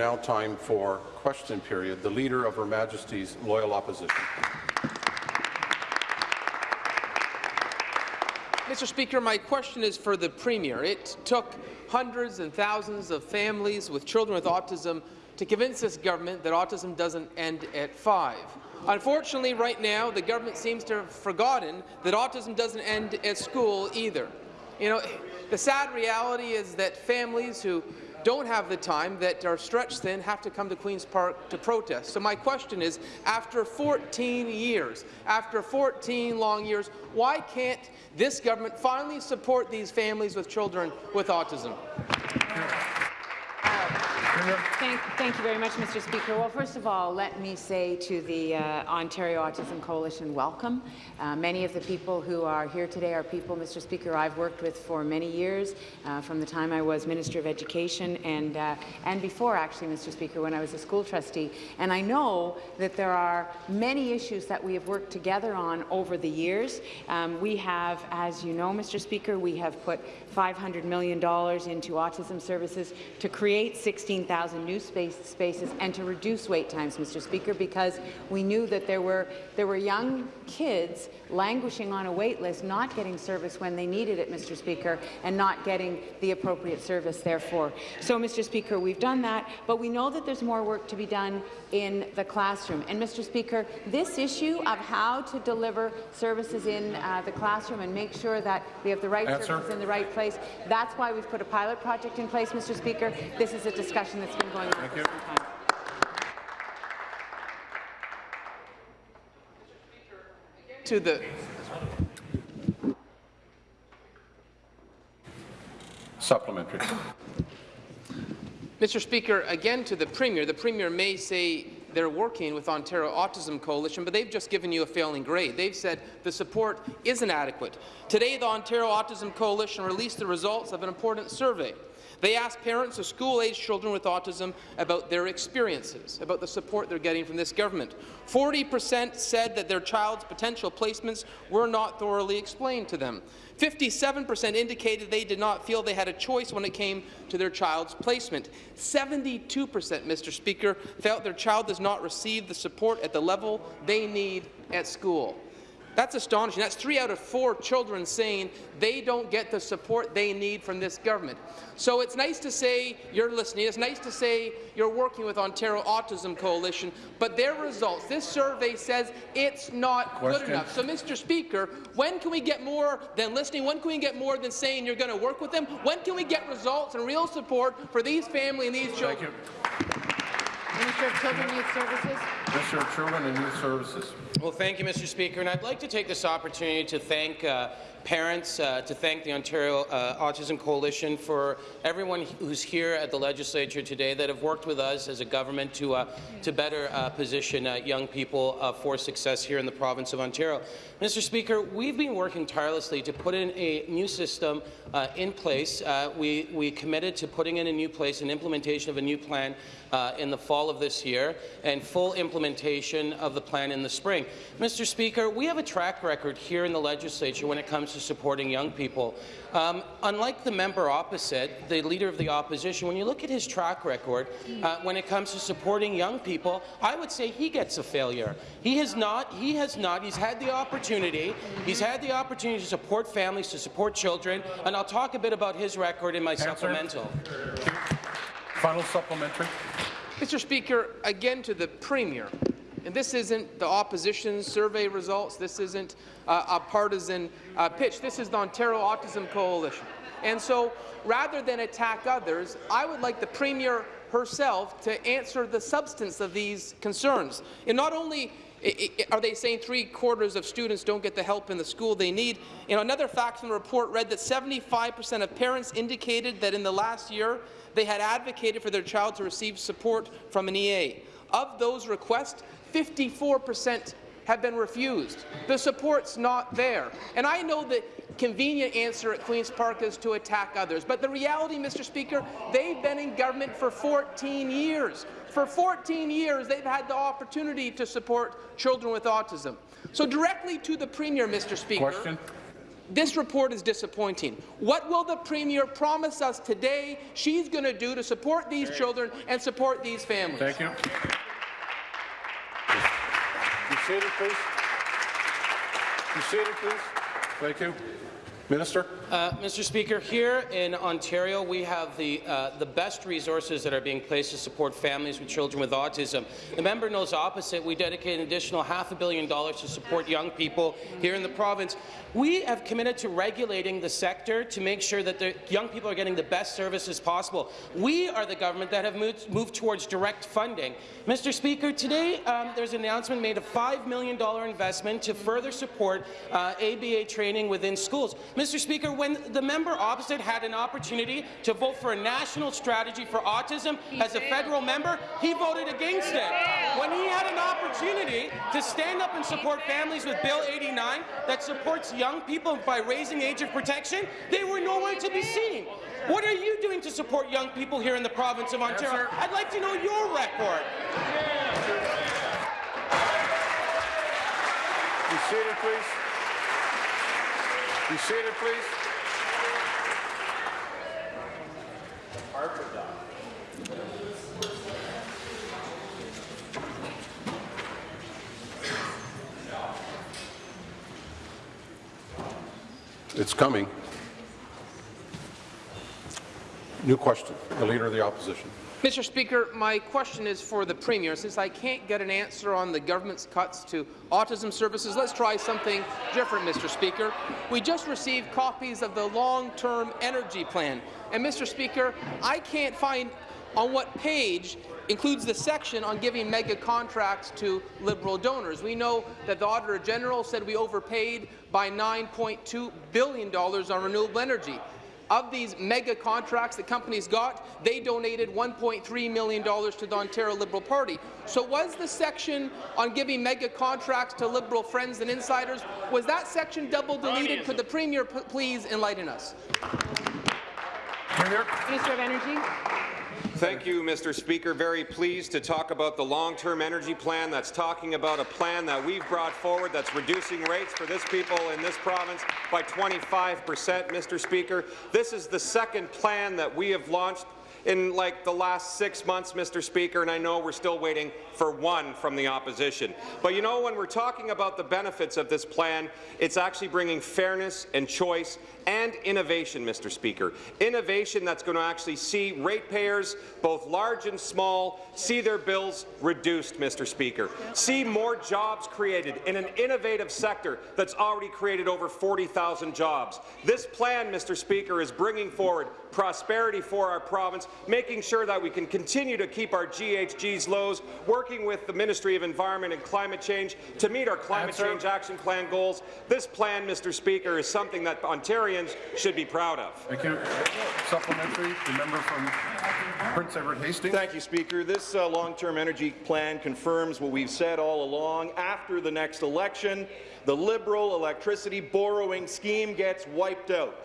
Now time for question period. The Leader of Her Majesty's Loyal Opposition. Mr. Speaker, my question is for the Premier. It took hundreds and thousands of families with children with autism to convince this government that autism doesn't end at five. Unfortunately, right now, the government seems to have forgotten that autism doesn't end at school either. You know, the sad reality is that families who don't have the time, that are stretched thin, have to come to Queen's Park to protest. So my question is, after 14 years, after 14 long years, why can't this government finally support these families with children with autism? Thank, thank, you very much, Mr. Speaker. Well, first of all, let me say to the uh, Ontario Autism Coalition, welcome. Uh, many of the people who are here today are people, Mr. Speaker, I've worked with for many years, uh, from the time I was Minister of Education and, uh, and before, actually, Mr. Speaker, when I was a school trustee. And I know that there are many issues that we have worked together on over the years. Um, we have, as you know, Mr. Speaker, we have put $500 million into autism services to create 16,000 new space, spaces and to reduce wait times, Mr. Speaker, because we knew that there were, there were young kids languishing on a wait list, not getting service when they needed it, Mr. Speaker, and not getting the appropriate service therefore. So, Mr. Speaker, we've done that, but we know that there's more work to be done in the classroom. And, Mr. Speaker, this issue of how to deliver services in uh, the classroom and make sure that we have the right Answer. services in the right place, that's why we've put a pilot project in place, Mr. Speaker. This is a discussion that's been going on Thank for you. some time. To the Supplementary. Mr. Speaker, again to the Premier. The Premier may say they're working with Ontario Autism Coalition, but they've just given you a failing grade. They've said the support isn't adequate. Today, the Ontario Autism Coalition released the results of an important survey. They asked parents of school-aged children with autism about their experiences, about the support they're getting from this government. 40 percent said that their child's potential placements were not thoroughly explained to them. 57 percent indicated they did not feel they had a choice when it came to their child's placement. 72 percent, Mr. Speaker, felt their child does not receive the support at the level they need at school. That's astonishing. That's three out of four children saying they don't get the support they need from this government. So it's nice to say you're listening. It's nice to say you're working with Ontario Autism Coalition, but their results, this survey says it's not Question. good enough. So, Mr. Speaker, when can we get more than listening? When can we get more than saying you're going to work with them? When can we get results and real support for these families and these children? Minister of Children and Youth Services. Minister of Children and Youth Services. Well, thank you, Mr. Speaker, and I'd like to take this opportunity to thank uh, parents, uh, to thank the Ontario uh, Autism Coalition for everyone who's here at the legislature today that have worked with us as a government to, uh, to better position young people for success here in the province of Ontario. Mr. Speaker, we've been working tirelessly to put in a new system in place. we, we committed to putting in a new place, an implementation of a new plan in the fall of this year, and full implementation of the plan in the spring. Mr. Speaker, we have a track record here in the legislature when it comes to supporting young people. Um, unlike the member opposite, the Leader of the Opposition, when you look at his track record uh, when it comes to supporting young people, I would say he gets a failure. He has not. He has not. He's had the opportunity. He's had the opportunity to support families, to support children, and I'll talk a bit about his record in my Answer. supplemental. Final supplementary. Mr. Speaker, again to the Premier. And this isn't the opposition's survey results. This isn't uh, a partisan uh, pitch. This is the Ontario Autism Coalition. And so, rather than attack others, I would like the Premier herself to answer the substance of these concerns. And not only are they saying three-quarters of students don't get the help in the school they need? Another fact from the report read that 75 percent of parents indicated that in the last year they had advocated for their child to receive support from an EA. Of those requests, 54% have been refused. The support's not there. And I know the convenient answer at Queen's Park is to attack others, but the reality, Mr. Speaker, they've been in government for 14 years. For 14 years, they've had the opportunity to support children with autism. So directly to the Premier, Mr. Speaker. Question. This report is disappointing. What will the Premier promise us today she's going to do to support these children and support these families? Thank you. Be seated, please. Be seated, please. Thank you. Minister? Uh, Mr. Speaker, here in Ontario, we have the, uh, the best resources that are being placed to support families with children with autism. The member knows opposite. We dedicate an additional half a billion dollars to support young people here in the province. We have committed to regulating the sector to make sure that the young people are getting the best services possible. We are the government that have moved, moved towards direct funding. Mr. Speaker, today um, there's an announcement made of $5 million investment to further support uh, ABA training within schools. Mr. Speaker, when the member opposite had an opportunity to vote for a national strategy for autism as a federal member, he voted against it. When he had an opportunity to stand up and support families with Bill 89 that supports young people by raising age of protection, they were nowhere to be seen. What are you doing to support young people here in the province of Ontario? I'd like to know your record. Be seated, please. Be seated, please. It's coming. New question. The Leader of the Opposition. Mr. Speaker, my question is for the Premier. Since I can't get an answer on the government's cuts to autism services, let's try something different, Mr. Speaker. We just received copies of the long-term energy plan. And, Mr. Speaker, I can't find on what page includes the section on giving mega contracts to Liberal donors. We know that the Auditor General said we overpaid by $9.2 billion on renewable energy. Of these mega contracts that companies got, they donated $1.3 million to the Ontario Liberal Party. So was the section on giving mega contracts to Liberal friends and insiders, was that section double deleted? Could the Premier please enlighten us? Minister of Energy. Thank you, Mr. Speaker. Very pleased to talk about the long-term energy plan that's talking about a plan that we've brought forward that's reducing rates for this people in this province by 25 percent, Mr. Speaker. This is the second plan that we have launched in like the last six months, Mr. Speaker, and I know we're still waiting for one from the opposition. But you know, when we're talking about the benefits of this plan, it's actually bringing fairness and choice and innovation, Mr. Speaker. Innovation that's going to actually see ratepayers, both large and small, see their bills reduced, Mr. Speaker. See more jobs created in an innovative sector that's already created over 40,000 jobs. This plan, Mr. Speaker, is bringing forward prosperity for our province, making sure that we can continue to keep our GHGs lows, working with the Ministry of Environment and Climate Change to meet our Climate Answer. Change Action Plan goals. This plan, Mr. Speaker, is something that Ontarians should be proud of. Thank you. Supplementary, the member from Prince Edward Hastings. Thank you, Speaker. This uh, long-term energy plan confirms what we've said all along. After the next election, the Liberal electricity borrowing scheme gets wiped out.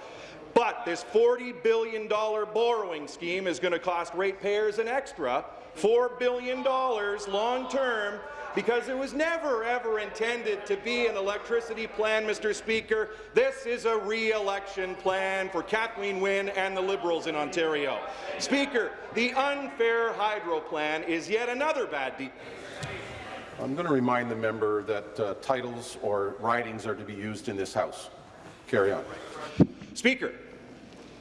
But this $40 billion borrowing scheme is going to cost ratepayers an extra $4 billion long-term because it was never, ever intended to be an electricity plan, Mr. Speaker. This is a re-election plan for Kathleen Wynne and the Liberals in Ontario. Speaker, the unfair hydro plan is yet another bad deal. I'm going to remind the member that uh, titles or writings are to be used in this House. Carry on. Speaker,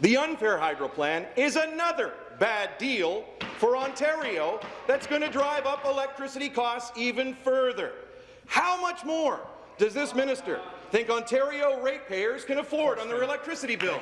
the unfair hydro plan is another bad deal for Ontario that's going to drive up electricity costs even further. How much more does this minister think Ontario ratepayers can afford on their electricity bills?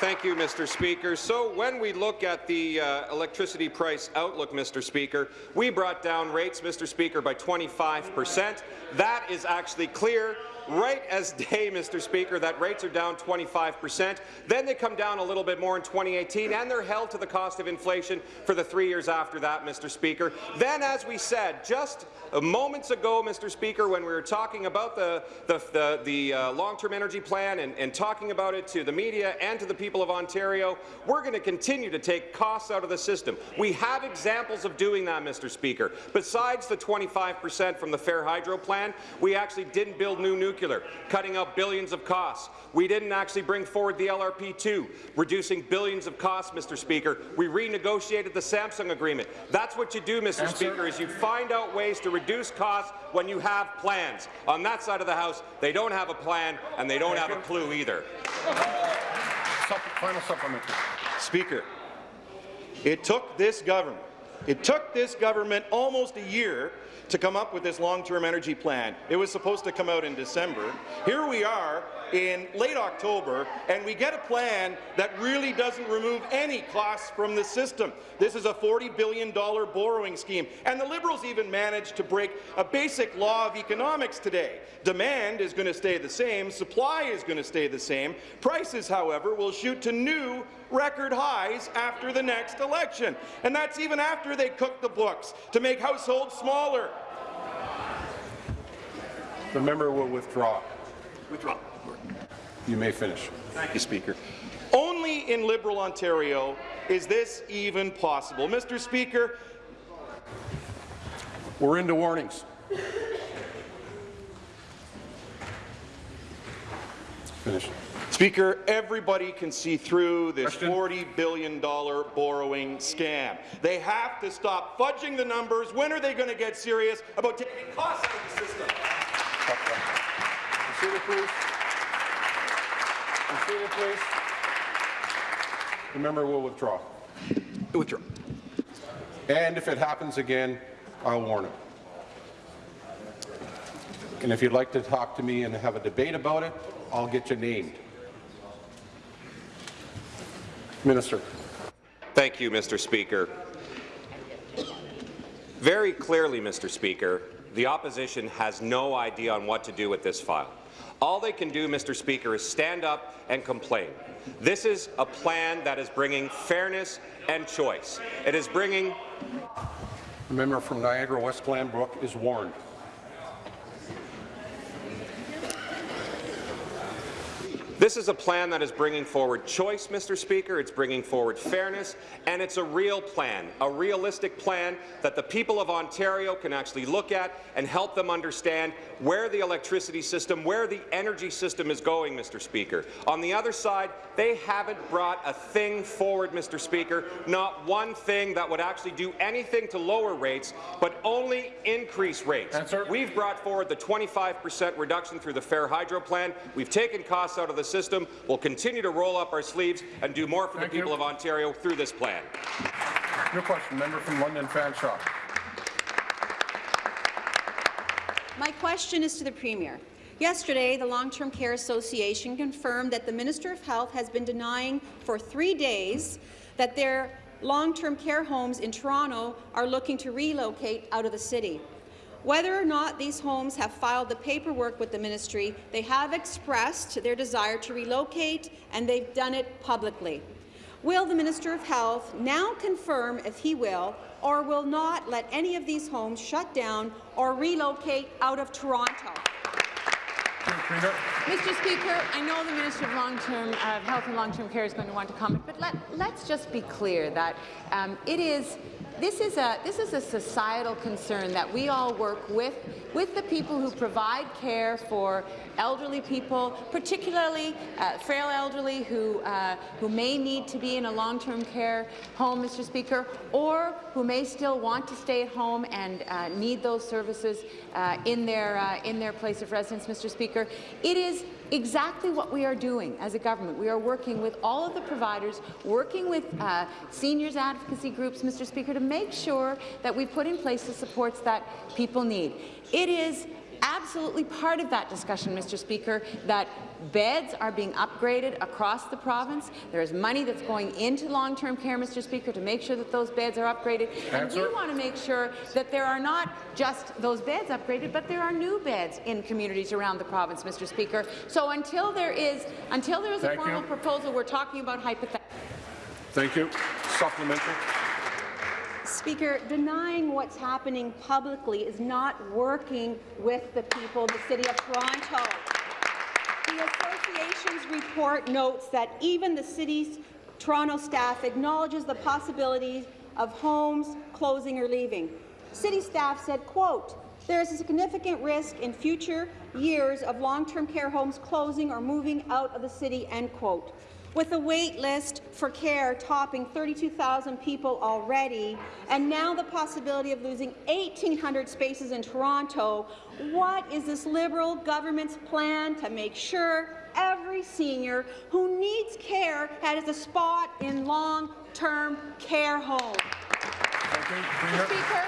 Thank you, Mr. Speaker. So when we look at the uh, electricity price outlook, Mr. Speaker, we brought down rates, Mr. Speaker, by 25 percent. That is actually clear right as day, Mr. Speaker, that rates are down 25 percent. Then they come down a little bit more in 2018, and they're held to the cost of inflation for the three years after that, Mr. Speaker. Then, as we said just moments ago, Mr. Speaker, when we were talking about the, the, the, the uh, long-term energy plan and, and talking about it to the media and to the people of Ontario, we're going to continue to take costs out of the system. We have examples of doing that, Mr. Speaker. Besides the 25 percent from the Fair Hydro plan, we actually didn't build new nuclear nuclear, cutting out billions of costs. We didn't actually bring forward the LRP2, reducing billions of costs, Mr. Speaker. We renegotiated the Samsung agreement. That's what you do, Mr. Answer. Speaker, is you find out ways to reduce costs when you have plans. On that side of the House, they don't have a plan, and they don't Thank have a clue either. Final supplementary. Speaker, it took this government, it took this government almost a year to come up with this long-term energy plan. It was supposed to come out in December. Here we are in late October, and we get a plan that really doesn't remove any costs from the system. This is a $40 billion borrowing scheme, and the Liberals even managed to break a basic law of economics today. Demand is going to stay the same, supply is going to stay the same. Prices, however, will shoot to new record highs after the next election. And that's even after they cook the books to make households smaller. The member will withdraw. Withdraw. You may finish. Thank you, Speaker. Only in Liberal Ontario is this even possible. Mr. Speaker, We're into warnings. Finish. Speaker, everybody can see through this $40 billion borrowing scam. They have to stop fudging the numbers. When are they going to get serious about taking costs out of the system? Be seated, please. The member will withdraw. Withdraw. And if it happens again, I'll warn him. And if you'd like to talk to me and have a debate about it, I'll get you named. Minister. Thank you, Mr. Speaker. Very clearly, Mr. Speaker, the opposition has no idea on what to do with this file. All they can do, Mr. Speaker, is stand up and complain. This is a plan that is bringing fairness and choice. It is bringing The member from Niagara West Glanbrook is warned. This is a plan that is bringing forward choice, Mr. Speaker. It's bringing forward fairness, and it's a real plan, a realistic plan that the people of Ontario can actually look at and help them understand where the electricity system, where the energy system is going, Mr. Speaker. On the other side, they haven't brought a thing forward, Mr. Speaker, not one thing that would actually do anything to lower rates, but only increase rates. Answer. We've brought forward the 25% reduction through the Fair Hydro Plan. We've taken costs out of the system. We'll continue to roll up our sleeves and do more for Thank the people you. of Ontario through this plan. Your question, member from London Fanshawe. My question is to the Premier. Yesterday, the Long-Term Care Association confirmed that the Minister of Health has been denying for three days that their long-term care homes in Toronto are looking to relocate out of the city. Whether or not these homes have filed the paperwork with the ministry, they have expressed their desire to relocate, and they've done it publicly. Will the Minister of Health now confirm if he will or will not let any of these homes shut down or relocate out of Toronto? Mr. Speaker, I know the Minister of Long-Term of Health and Long-Term Care is going to want to comment, but let, let's just be clear that um, it is this is a this is a societal concern that we all work with with the people who provide care for elderly people, particularly uh, frail elderly who uh, who may need to be in a long-term care home, Mr. Speaker, or who may still want to stay at home and uh, need those services uh, in their uh, in their place of residence, Mr. Speaker. It is exactly what we are doing as a government. We are working with all of the providers, working with uh, seniors advocacy groups, Mr. Speaker, to make sure that we put in place the supports that people need. It is absolutely part of that discussion, Mr. Speaker, that beds are being upgraded across the province. There is money that's going into long-term care, Mr. Speaker, to make sure that those beds are upgraded. And we Answer. want to make sure that there are not just those beds upgraded, but there are new beds in communities around the province, Mr. Speaker. So until there is until there is a formal you. proposal, we're talking about hypothetical. Thank you. Supplementary. Speaker, denying what's happening publicly is not working with the people of the City of Toronto. The association's report notes that even the city's Toronto staff acknowledges the possibility of homes closing or leaving. City staff said, quote, There is a significant risk in future years of long-term care homes closing or moving out of the city, end quote. With a wait list for care topping 32,000 people already, and now the possibility of losing 1,800 spaces in Toronto, what is this Liberal government's plan to make sure every senior who needs care has a spot in long-term care homes? Speaker,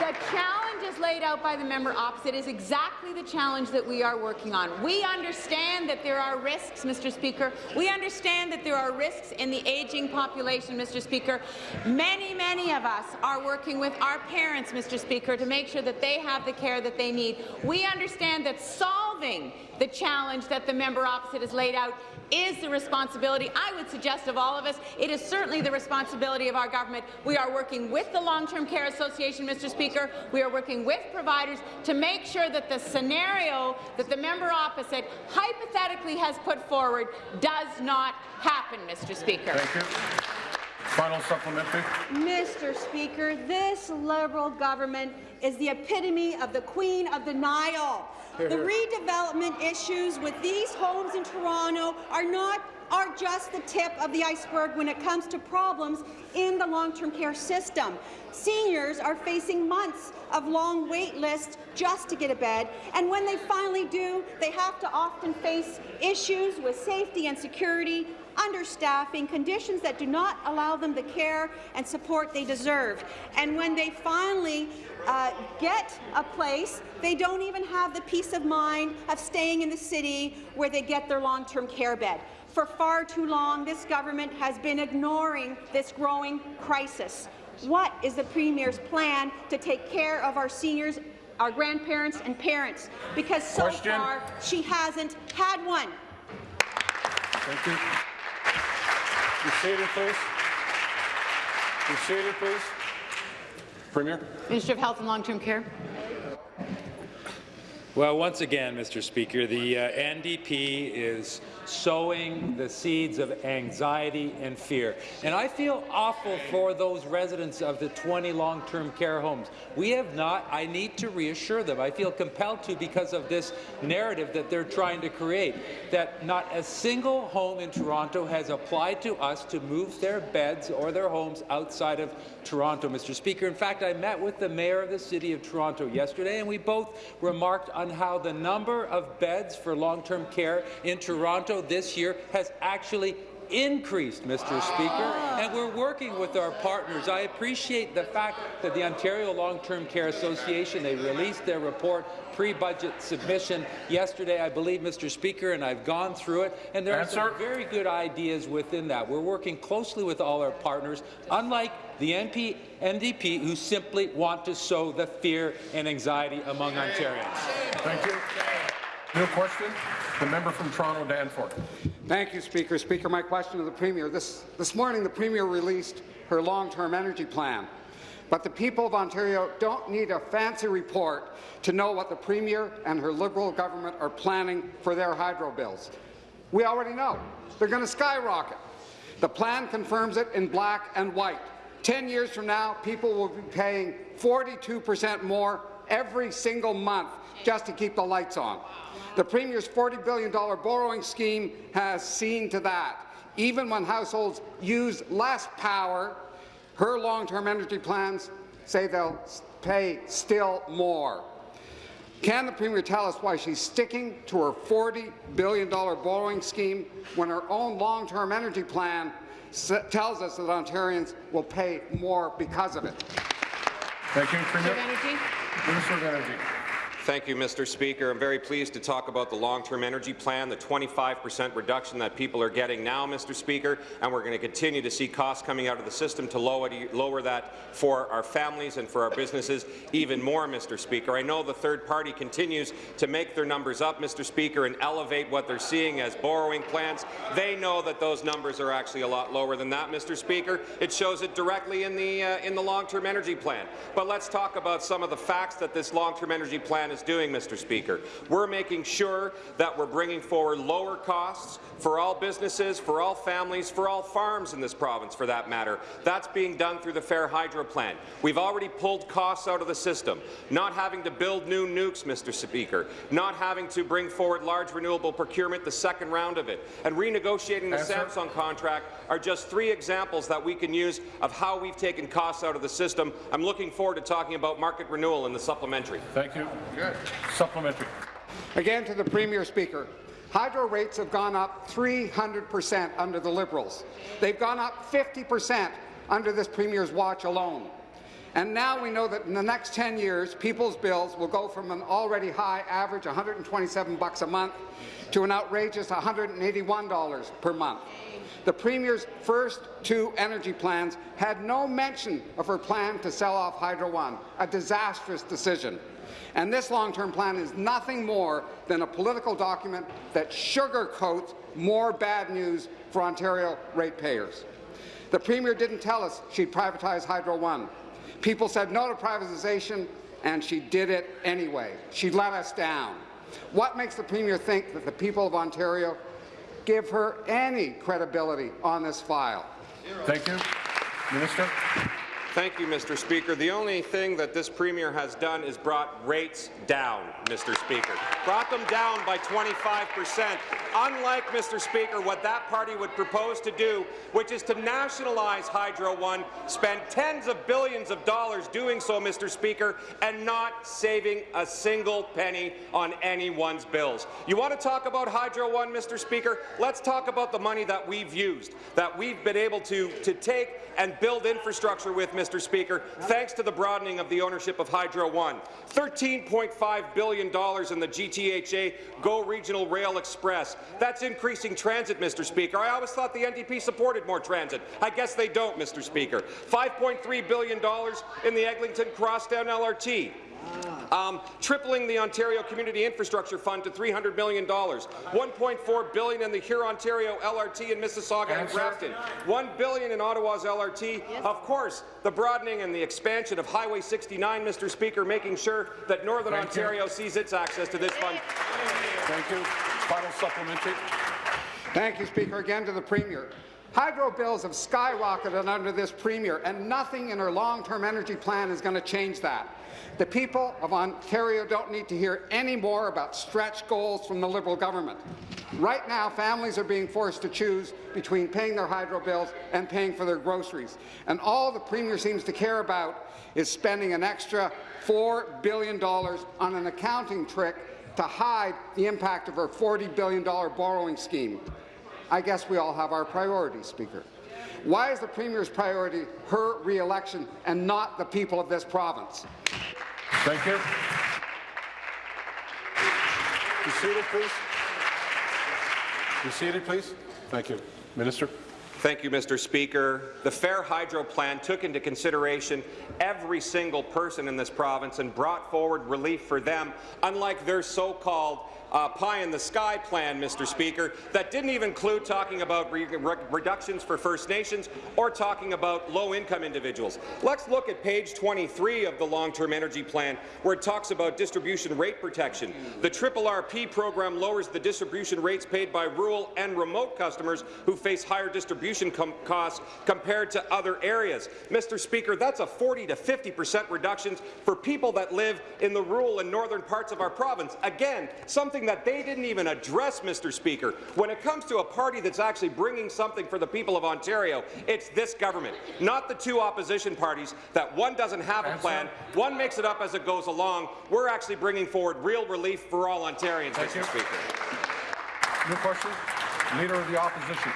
the challenge laid out by the member opposite is exactly the challenge that we are working on. We understand that there are risks, Mr. Speaker. We understand that there are risks in the aging population, Mr. Speaker. Many, many of us are working with our parents, Mr. Speaker, to make sure that they have the care that they need. We understand that solving the challenge that the member opposite has laid out is the responsibility, I would suggest, of all of us. It is certainly the responsibility of our government. We are working with the Long-Term Care Association, Mr. Speaker. We are working with providers to make sure that the scenario that the member opposite hypothetically has put forward does not happen, Mr. Speaker. Thank you. Final supplementary. Mr. Speaker, this Liberal government is the epitome of the queen of denial. The redevelopment issues with these homes in Toronto are not are just the tip of the iceberg when it comes to problems in the long-term care system. Seniors are facing months of long wait lists just to get a bed, and when they finally do, they have to often face issues with safety and security, understaffing, conditions that do not allow them the care and support they deserve. And when they finally uh, get a place, they don't even have the peace of mind of staying in the city where they get their long-term care bed. For far too long, this government has been ignoring this growing crisis. What is the Premier's plan to take care of our seniors, our grandparents and parents? Because so Question. far, she hasn't had one. Thank you. Be seated, please. Be seated, please. Premier. Minister of Health and Long-Term Care. Well, once again, Mr. Speaker, the uh, NDP is sowing the seeds of anxiety and fear. And I feel awful for those residents of the 20 long-term care homes. We have not, I need to reassure them. I feel compelled to because of this narrative that they're trying to create, that not a single home in Toronto has applied to us to move their beds or their homes outside of Toronto, Mr. Speaker. In fact, I met with the mayor of the City of Toronto yesterday, and we both remarked on how the number of beds for long-term care in Toronto this year has actually increased, Mr. Ah. Speaker, and we're working with our partners. I appreciate the fact that the Ontario Long-Term Care Association, they released their report pre-budget submission yesterday, I believe, Mr. Speaker, and I've gone through it, and there are some very good ideas within that. We're working closely with all our partners, unlike the NP, NDP, who simply want to sow the fear and anxiety among Ontarians. Thank you. New question. The member from Toronto, Danforth. Thank you, Speaker. Speaker, my question to the Premier. This, this morning, the Premier released her long-term energy plan. But the people of Ontario don't need a fancy report to know what the Premier and her Liberal government are planning for their hydro bills. We already know. They're going to skyrocket. The plan confirms it in black and white. Ten years from now, people will be paying 42 percent more every single month just to keep the lights on. The Premier's $40 billion borrowing scheme has seen to that. Even when households use less power, her long-term energy plans say they'll pay still more. Can the Premier tell us why she's sticking to her $40 billion borrowing scheme when her own long-term energy plan tells us that Ontarians will pay more because of it? Thank you, Minister Premier. of Energy. Minister of Energy. Thank you, Mr. Speaker. I'm very pleased to talk about the long-term energy plan, the 25 percent reduction that people are getting now, Mr. Speaker, and we're going to continue to see costs coming out of the system to lower, lower that for our families and for our businesses even more, Mr. Speaker. I know the third party continues to make their numbers up, Mr. Speaker, and elevate what they're seeing as borrowing plans. They know that those numbers are actually a lot lower than that, Mr. Speaker. It shows it directly in the, uh, in the long-term energy plan. But let's talk about some of the facts that this long-term energy plan is is doing, Mr. Speaker. We're making sure that we're bringing forward lower costs for all businesses, for all families, for all farms in this province, for that matter. That's being done through the Fair Hydro Plan. We've already pulled costs out of the system, not having to build new nukes, Mr. Speaker, not having to bring forward large renewable procurement, the second round of it, and renegotiating the Answer. Samsung contract are just three examples that we can use of how we've taken costs out of the system. I'm looking forward to talking about market renewal in the supplementary. Thank you. Supplementary. Again to the Premier Speaker. Hydro rates have gone up 300% under the Liberals. They've gone up 50% under this Premier's watch alone. And now we know that in the next 10 years, people's bills will go from an already high average 127 bucks a month to an outrageous $181 per month. The Premier's first two energy plans had no mention of her plan to sell off Hydro One, a disastrous decision. And this long-term plan is nothing more than a political document that sugarcoats more bad news for Ontario ratepayers. The Premier didn't tell us she'd privatize Hydro One. People said no to privatization, and she did it anyway. She let us down. What makes the Premier think that the people of Ontario give her any credibility on this file? Thank you. Minister. Thank you, Mr. Speaker. The only thing that this Premier has done is brought rates down, Mr. Speaker. Brought them down by 25 percent, unlike, Mr. Speaker, what that party would propose to do, which is to nationalize Hydro One, spend tens of billions of dollars doing so, Mr. Speaker, and not saving a single penny on anyone's bills. You want to talk about Hydro One, Mr. Speaker? Let's talk about the money that we've used, that we've been able to, to take and build infrastructure with, Mr. Speaker, thanks to the broadening of the ownership of Hydro One. $13.5 billion in the GTHA GO Regional Rail Express. That's increasing transit, Mr. Speaker. I always thought the NDP supported more transit. I guess they don't, Mr. Speaker. $5.3 billion in the Eglinton Crosstown LRT. Um, tripling the Ontario Community Infrastructure Fund to $300 million, 1.4 billion in the Huron-Ontario LRT in Mississauga and Answer. Brampton, 1 billion in Ottawa's LRT. Of course, the broadening and the expansion of Highway 69, Mr. Speaker, making sure that Northern Thank you. Ontario sees its access to this fund. Thank you. Final supplementary. Thank you, Speaker. Again to the Premier. Hydro bills have skyrocketed under this Premier, and nothing in her long-term energy plan is going to change that. The people of Ontario don't need to hear any more about stretch goals from the Liberal government. Right now, families are being forced to choose between paying their hydro bills and paying for their groceries. And all the Premier seems to care about is spending an extra $4 billion on an accounting trick to hide the impact of her $40 billion borrowing scheme. I guess we all have our priorities, Speaker. Why is the Premier's priority her re-election and not the people of this province? Thank you. Be seated, please. Be seated, please. Thank you. Minister. Thank you, Mr. Speaker. The Fair Hydro Plan took into consideration every single person in this province and brought forward relief for them, unlike their so-called uh, pie-in-the-sky plan, Mr. Speaker, that didn't even include talking about re re reductions for First Nations or talking about low-income individuals. Let's look at page 23 of the Long-Term Energy Plan, where it talks about distribution rate protection. The Triple RP program lowers the distribution rates paid by rural and remote customers who face higher distribution com costs compared to other areas. Mr. Speaker, that's a 40 to 50 percent reduction for people that live in the rural and northern parts of our province. Again, something that they didn't even address, Mr. Speaker. When it comes to a party that's actually bringing something for the people of Ontario, it's this government, not the two opposition parties that one doesn't have a plan, one makes it up as it goes along. We're actually bringing forward real relief for all Ontarians, Thank Mr. you. Speaker. New question. Leader of the Opposition.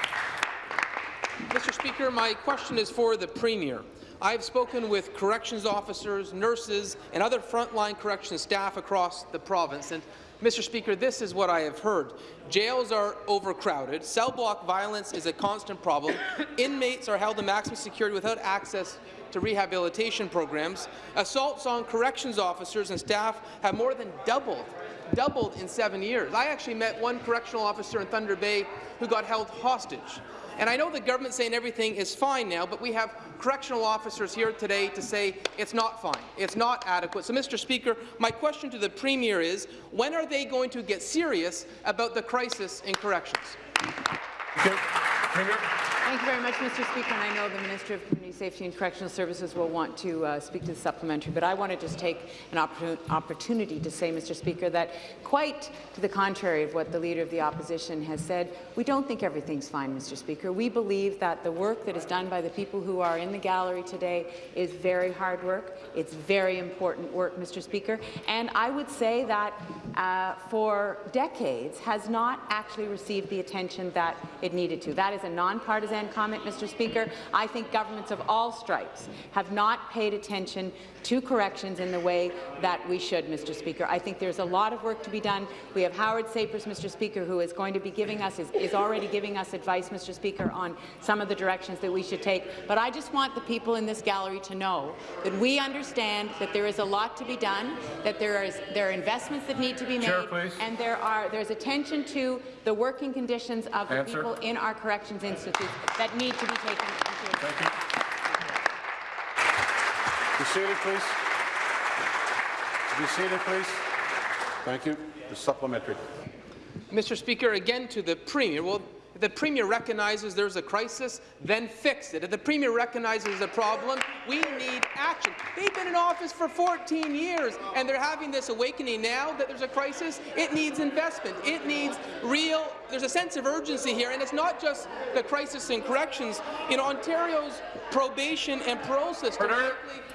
Mr. Speaker, my question is for the Premier. I've spoken with corrections officers, nurses, and other frontline corrections staff across the province, and Mr. Speaker, this is what I have heard. Jails are overcrowded, cell block violence is a constant problem, inmates are held in maximum security without access to rehabilitation programs, assaults on corrections officers and staff have more than doubled doubled in seven years. I actually met one correctional officer in Thunder Bay who got held hostage. And I know the government's saying everything is fine now, but we have correctional officers here today to say it's not fine, it's not adequate. So, Mr. Speaker, my question to the Premier is, when are they going to get serious about the crisis in corrections? Thank you very much, Mr. Speaker. And I know the Minister of Community Safety and Correctional Services will want to uh, speak to the supplementary, but I want to just take an opportun opportunity to say, Mr. Speaker, that quite to the contrary of what the Leader of the Opposition has said, we don't think everything's fine, Mr. Speaker. We believe that the work that is done by the people who are in the gallery today is very hard work. It's very important work, Mr. Speaker. And I would say that uh, for decades has not actually received the attention that it needed to. That is a nonpartisan comment, Mr. Speaker. I think governments of all stripes have not paid attention to corrections in the way that we should, Mr. Speaker. I think there's a lot of work to be done. We have Howard Sapers, Mr. Speaker, who is going to be giving us, is, is already giving us advice, Mr. Speaker, on some of the directions that we should take. But I just want the people in this gallery to know that we understand that there is a lot to be done, that there is there are investments that need to be made, Chair, and there are there's attention to the working conditions of the Answer. people in our corrections institutes that need to be taken into account. Be seated, please. Be seated, please. Thank you. The supplementary. Mr. Speaker, again to the Premier. Well, if the Premier recognizes there's a crisis, then fix it. If the Premier recognizes the problem, we need action. They've been in office for 14 years, and they're having this awakening now that there's a crisis. It needs investment. It needs real, there's a sense of urgency here, and it's not just the crisis in corrections. In Ontario's probation and parole system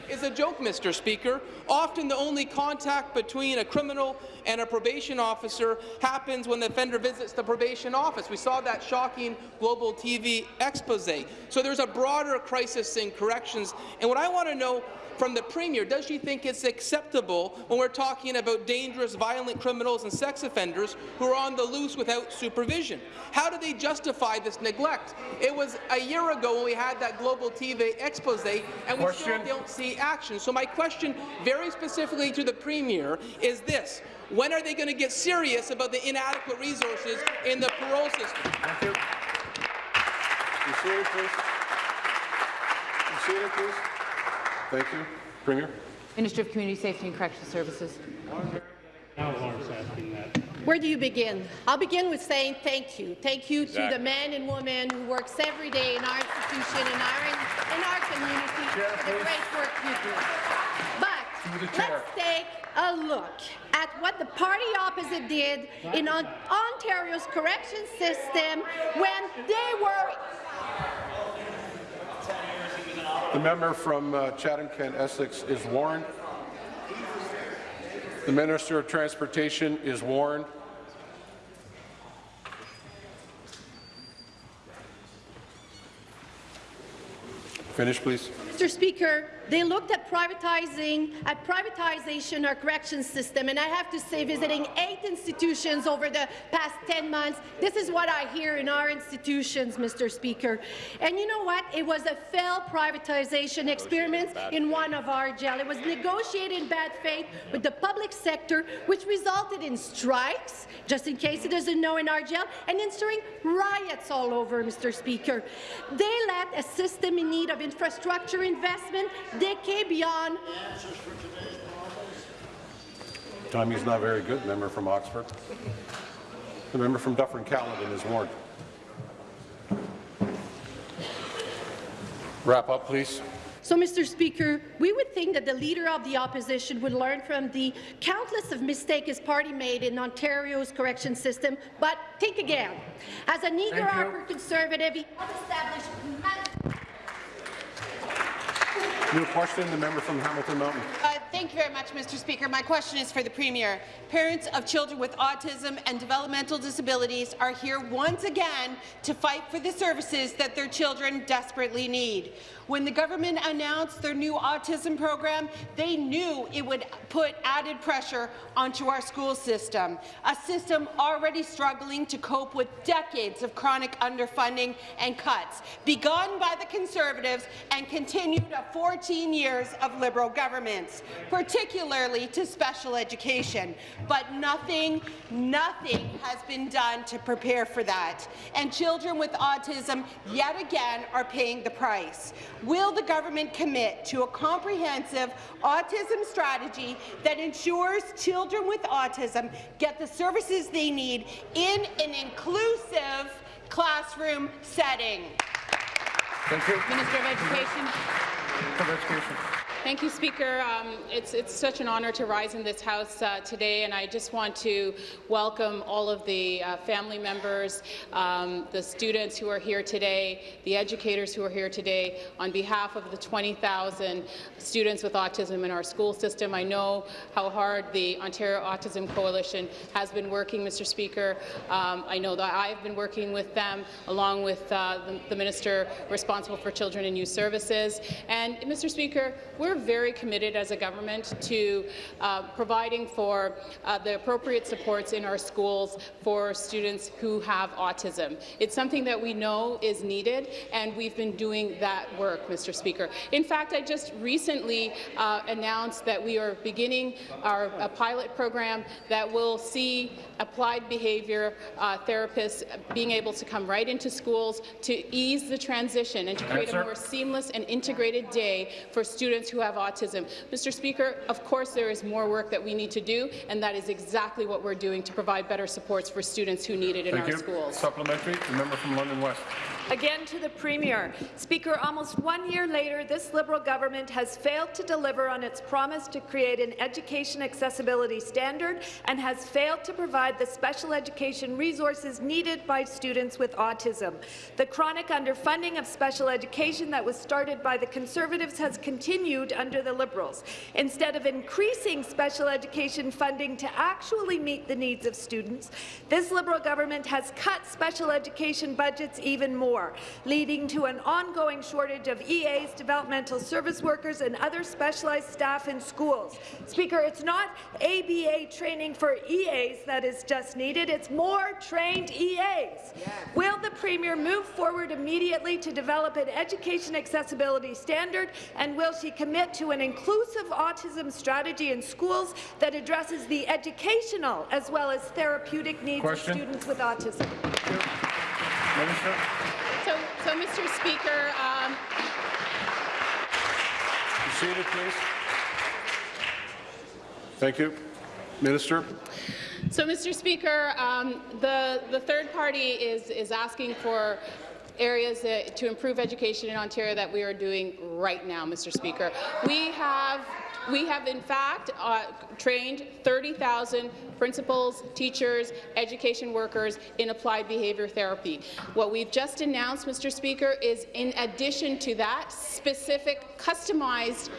is a joke, Mr. Speaker. Often the only contact between a criminal and a probation officer happens when the offender visits the probation office. We saw that shocking global TV expose. So there's a broader crisis in corrections. And what I want to know from the Premier, does she think it's acceptable when we're talking about dangerous, violent criminals and sex offenders who are on the loose without supervision? How do they justify this neglect? It was a year ago when we had that global TV expose, and we Question. still don't see action. So my question, very specifically to the Premier, is this. When are they going to get serious about the inadequate resources in the parole system? Thank you. Seated, please. Seated, please. Thank you. Premier? Minister of Community Safety and Correctional Services. Where do you begin? I'll begin with saying thank you. Thank you to the men and women who works every day in our institution, in our, in our community, for the great work you do. But let's take a look at what the party opposite did in Ontario's correction system when they were The member from uh, Chatham-Kent Essex is warned. The Minister of Transportation is warned. Finish, please. Mr. Speaker, they looked at privatizing, at privatization our correction system, and I have to say, visiting eight institutions over the past 10 months, this is what I hear in our institutions, Mr. Speaker. And you know what? It was a failed privatization experiment in one of our jail. It was negotiated in bad faith with the public sector, which resulted in strikes, just in case it doesn't know in our jail, and ensuing riots all over, Mr. Speaker. They let a system in need of infrastructure investment decade beyond. Timing's not very good, member from Oxford. The member from Dufferin-Caledon is warned. Wrap up, please. So, Mr. Speaker, we would think that the Leader of the Opposition would learn from the countless of mistakes his party made in Ontario's correction system, but think again. As an eager Harper Conservative, he established New question, the member from Hamilton Mountain. Uh, Thank you very much, Mr. Speaker. My question is for the Premier. Parents of children with autism and developmental disabilities are here once again to fight for the services that their children desperately need. When the government announced their new autism program, they knew it would put added pressure onto our school system, a system already struggling to cope with decades of chronic underfunding and cuts, begun by the Conservatives and continued a 14 years of Liberal governments. Particularly to special education. But nothing, nothing has been done to prepare for that. And children with autism, yet again, are paying the price. Will the government commit to a comprehensive autism strategy that ensures children with autism get the services they need in an inclusive classroom setting? Thank you. Minister of Education. Of Education. Thank you, Speaker. Um, it's, it's such an honour to rise in this House uh, today, and I just want to welcome all of the uh, family members, um, the students who are here today, the educators who are here today, on behalf of the 20,000 students with autism in our school system. I know how hard the Ontario Autism Coalition has been working, Mr. Speaker. Um, I know that I've been working with them, along with uh, the, the Minister responsible for Children and Youth Services. And, Mr. Speaker, we're very committed as a government to uh, providing for uh, the appropriate supports in our schools for students who have autism. It's something that we know is needed, and we've been doing that work, Mr. Speaker. In fact, I just recently uh, announced that we are beginning our a pilot program that will see applied behaviour uh, therapists being able to come right into schools to ease the transition and to create a more seamless and integrated day for students who have autism. Mr. Speaker, of course there is more work that we need to do, and that is exactly what we're doing to provide better supports for students who need it in Thank our you. schools. Supplementary, the member from London West. Again to the Premier. Speaker, almost one year later, this Liberal government has failed to deliver on its promise to create an education accessibility standard and has failed to provide the special education resources needed by students with autism. The chronic underfunding of special education that was started by the Conservatives has continued under the Liberals. Instead of increasing special education funding to actually meet the needs of students, this Liberal government has cut special education budgets even more leading to an ongoing shortage of EAs, developmental service workers, and other specialized staff in schools. Speaker, it's not ABA training for EAs that is just needed, it's more trained EAs. Will the Premier move forward immediately to develop an education accessibility standard, and will she commit to an inclusive autism strategy in schools that addresses the educational as well as therapeutic needs Question. of students with autism? Minister. So, Mr. Speaker, um, seated, please. Thank you. Minister. So, Mr. Speaker, um, the, the third party is, is asking for areas uh, to improve education in Ontario that we are doing right now, Mr. Speaker. We have we have, in fact, uh, trained 30,000 principals, teachers, education workers in applied behaviour therapy. What we've just announced, Mr. Speaker, is in addition to that, specific, customized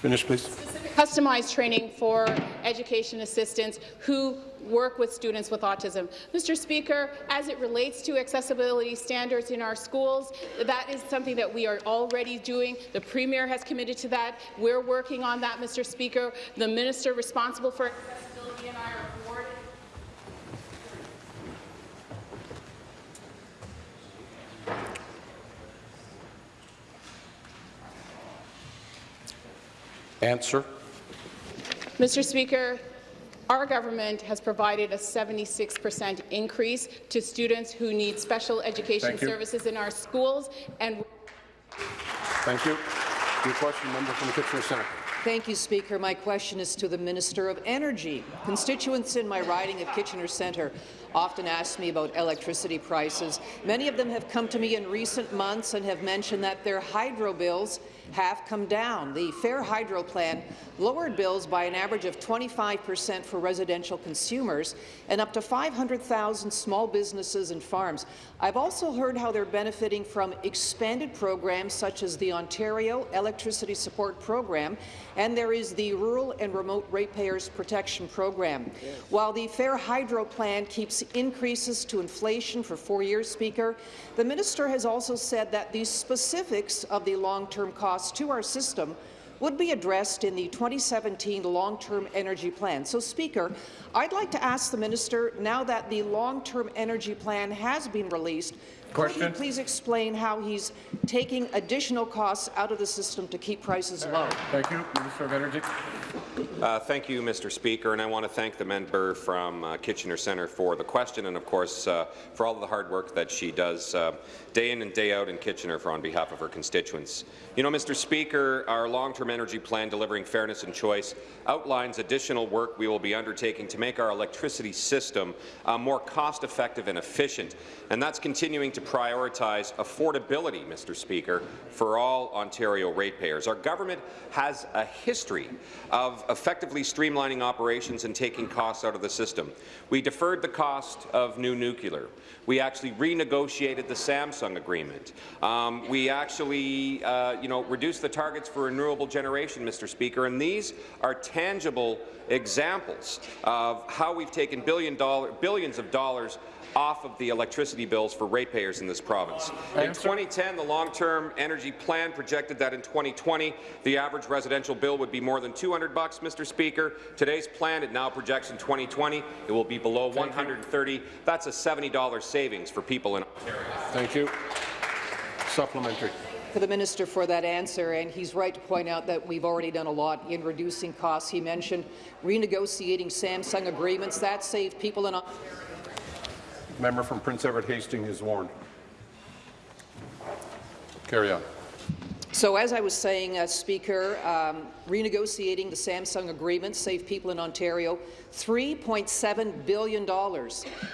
Finish, please. customized training for education assistants who work with students with autism. Mr. Speaker, as it relates to accessibility standards in our schools, that is something that we are already doing. The Premier has committed to that. We're working on that, Mr. Speaker. The minister responsible for accessibility and I are board Answer. Mr. Speaker, our government has provided a 76 per cent increase to students who need special education Thank you. services in our schools, and Thank you. Your question, member from Kitchener Centre. Thank you, Speaker. My question is to the Minister of Energy. Constituents in my riding of Kitchener Centre often ask me about electricity prices. Many of them have come to me in recent months and have mentioned that their hydro bills have come down. The Fair Hydro Plan lowered bills by an average of 25 per cent for residential consumers and up to 500,000 small businesses and farms. I've also heard how they're benefiting from expanded programs such as the Ontario Electricity Support Program, and there is the Rural and Remote Ratepayers Protection Program. While the Fair Hydro Plan keeps increases to inflation for four years, Speaker, the minister has also said that the specifics of the long-term costs to our system would be addressed in the 2017 long-term energy plan. So, Speaker, I'd like to ask the minister, now that the long-term energy plan has been released, Question. could he please explain how he's taking additional costs out of the system to keep prices low? Thank you. Minister of Energy. Uh, thank you, Mr. Speaker, and I want to thank the member from uh, Kitchener Centre for the question and, of course, uh, for all of the hard work that she does uh, day in and day out in Kitchener for on behalf of her constituents. You know, Mr. Speaker, our long-term energy plan delivering fairness and choice outlines additional work we will be undertaking to make our electricity system uh, more cost-effective and efficient, and that's continuing to prioritize affordability, Mr. Speaker, for all Ontario ratepayers. Our government has a history of effectively streamlining operations and taking costs out of the system. We deferred the cost of new nuclear. We actually renegotiated the Samsung agreement. Um, we actually, uh, you know, reduced the targets for renewable generation, Mr. Speaker, and these are tangible examples of how we've taken billion dollar, billions of dollars off of the electricity bills for ratepayers in this province. In 2010, the long-term energy plan projected that in 2020, the average residential bill would be more than 200 bucks, Mr. Speaker. Today's plan, it now projects in 2020, it will be below 130. That's a $70 savings for people in Ontario. Thank you. Supplementary. to the minister for that answer, and he's right to point out that we've already done a lot in reducing costs. He mentioned renegotiating Samsung agreements. That saved people in Ontario. Member from Prince Edward Hastings is warned. Carry on. So as I was saying, uh, Speaker, um, renegotiating the Samsung agreement saved people in Ontario $3.7 billion.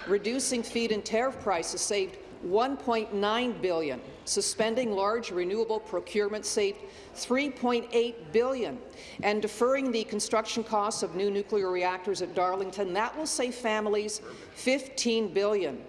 Reducing feed-in tariff prices saved 1.9 billion. Suspending large renewable procurement saved 3.8 billion. And deferring the construction costs of new nuclear reactors at Darlington, that will save families $15 billion.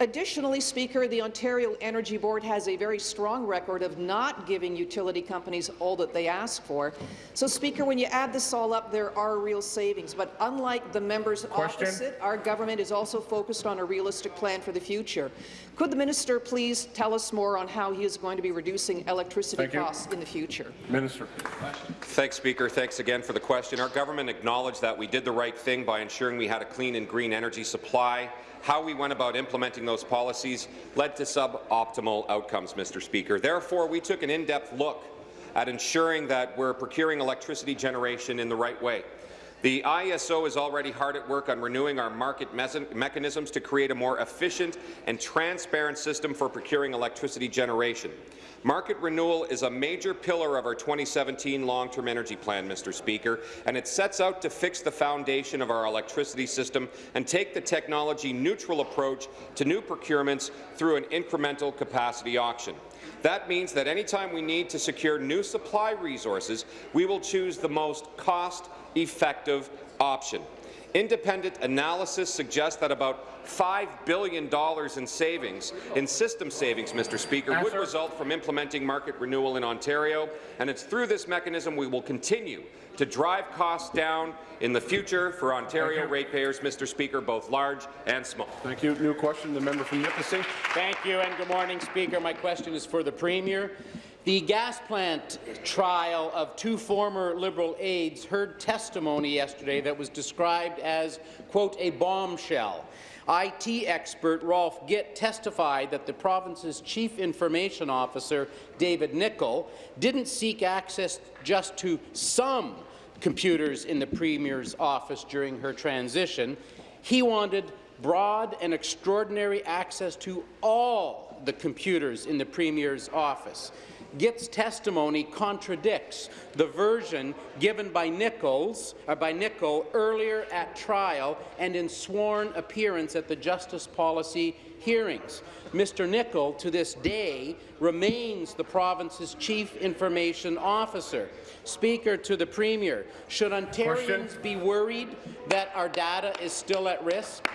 Additionally, Speaker, the Ontario Energy Board has a very strong record of not giving utility companies all that they ask for. So, Speaker, when you add this all up, there are real savings. But unlike the members Question. opposite, our government is also focused on a realistic plan for the future. Could the minister please tell us more on how he is going to be reducing electricity Thank you. costs in the future? Minister. Thanks, Speaker. Thanks again for the question. Our government acknowledged that we did the right thing by ensuring we had a clean and green energy supply. How we went about implementing those policies led to suboptimal outcomes, Mr. Speaker. Therefore, we took an in-depth look at ensuring that we're procuring electricity generation in the right way. The ISO is already hard at work on renewing our market mechanisms to create a more efficient and transparent system for procuring electricity generation. Market renewal is a major pillar of our 2017 long-term energy plan, Mr. Speaker, and it sets out to fix the foundation of our electricity system and take the technology-neutral approach to new procurements through an incremental capacity auction. That means that anytime we need to secure new supply resources, we will choose the most cost-effective option. Independent analysis suggests that about $5 billion in savings, in system savings, Mr. Speaker, would result from implementing market renewal in Ontario, and it's through this mechanism we will continue to drive costs down in the future for Ontario ratepayers, Mr. Speaker, both large and small. Thank you. New question, the member from Nipissing. Thank you, and good morning, Speaker. My question is for the Premier. The gas plant trial of two former Liberal aides heard testimony yesterday that was described as, quote, a bombshell. IT expert Rolf Gitt testified that the province's chief information officer, David Nicol, didn't seek access just to some computers in the Premier's office during her transition. He wanted broad and extraordinary access to all the computers in the Premier's office. Gitt's testimony contradicts the version given by Nichols, or by Nicol earlier at trial and in sworn appearance at the Justice Policy hearings. Mr. Nicol, to this day, remains the province's chief information officer. Speaker to the Premier, should Ontarians Question. be worried that our data is still at risk?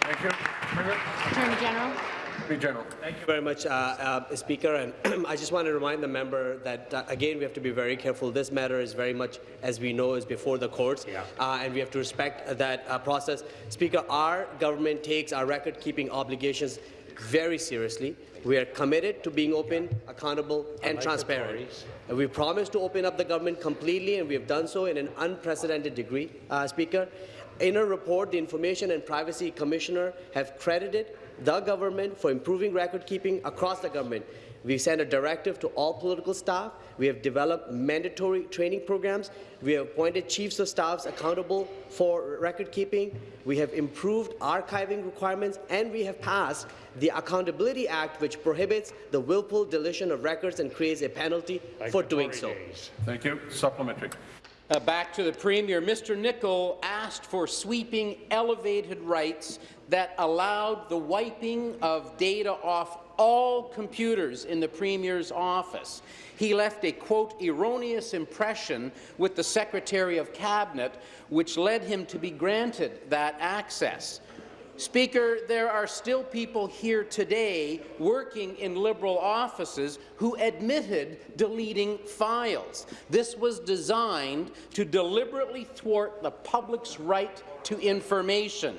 Thank you. Attorney General. General. Thank you very much, uh, uh, Speaker. And I just want to remind the member that, uh, again, we have to be very careful. This matter is very much, as we know, is before the courts, uh, and we have to respect that uh, process. Speaker, our government takes our record-keeping obligations very seriously. We are committed to being open, accountable, and transparent. And we promise to open up the government completely, and we have done so in an unprecedented degree, uh, Speaker. In a report, the Information and Privacy Commissioner have credited the government for improving record keeping across the government. We have sent a directive to all political staff. We have developed mandatory training programs. We have appointed chiefs of staffs accountable for record keeping. We have improved archiving requirements, and we have passed the Accountability Act, which prohibits the willful deletion of records and creates a penalty for doing so. Thank you. Supplementary. Uh, back to the Premier. Mr. Nicol asked for sweeping elevated rights that allowed the wiping of data off all computers in the Premier's office. He left a, quote, erroneous impression with the Secretary of Cabinet, which led him to be granted that access. Speaker, there are still people here today working in Liberal offices who admitted deleting files. This was designed to deliberately thwart the public's right to information.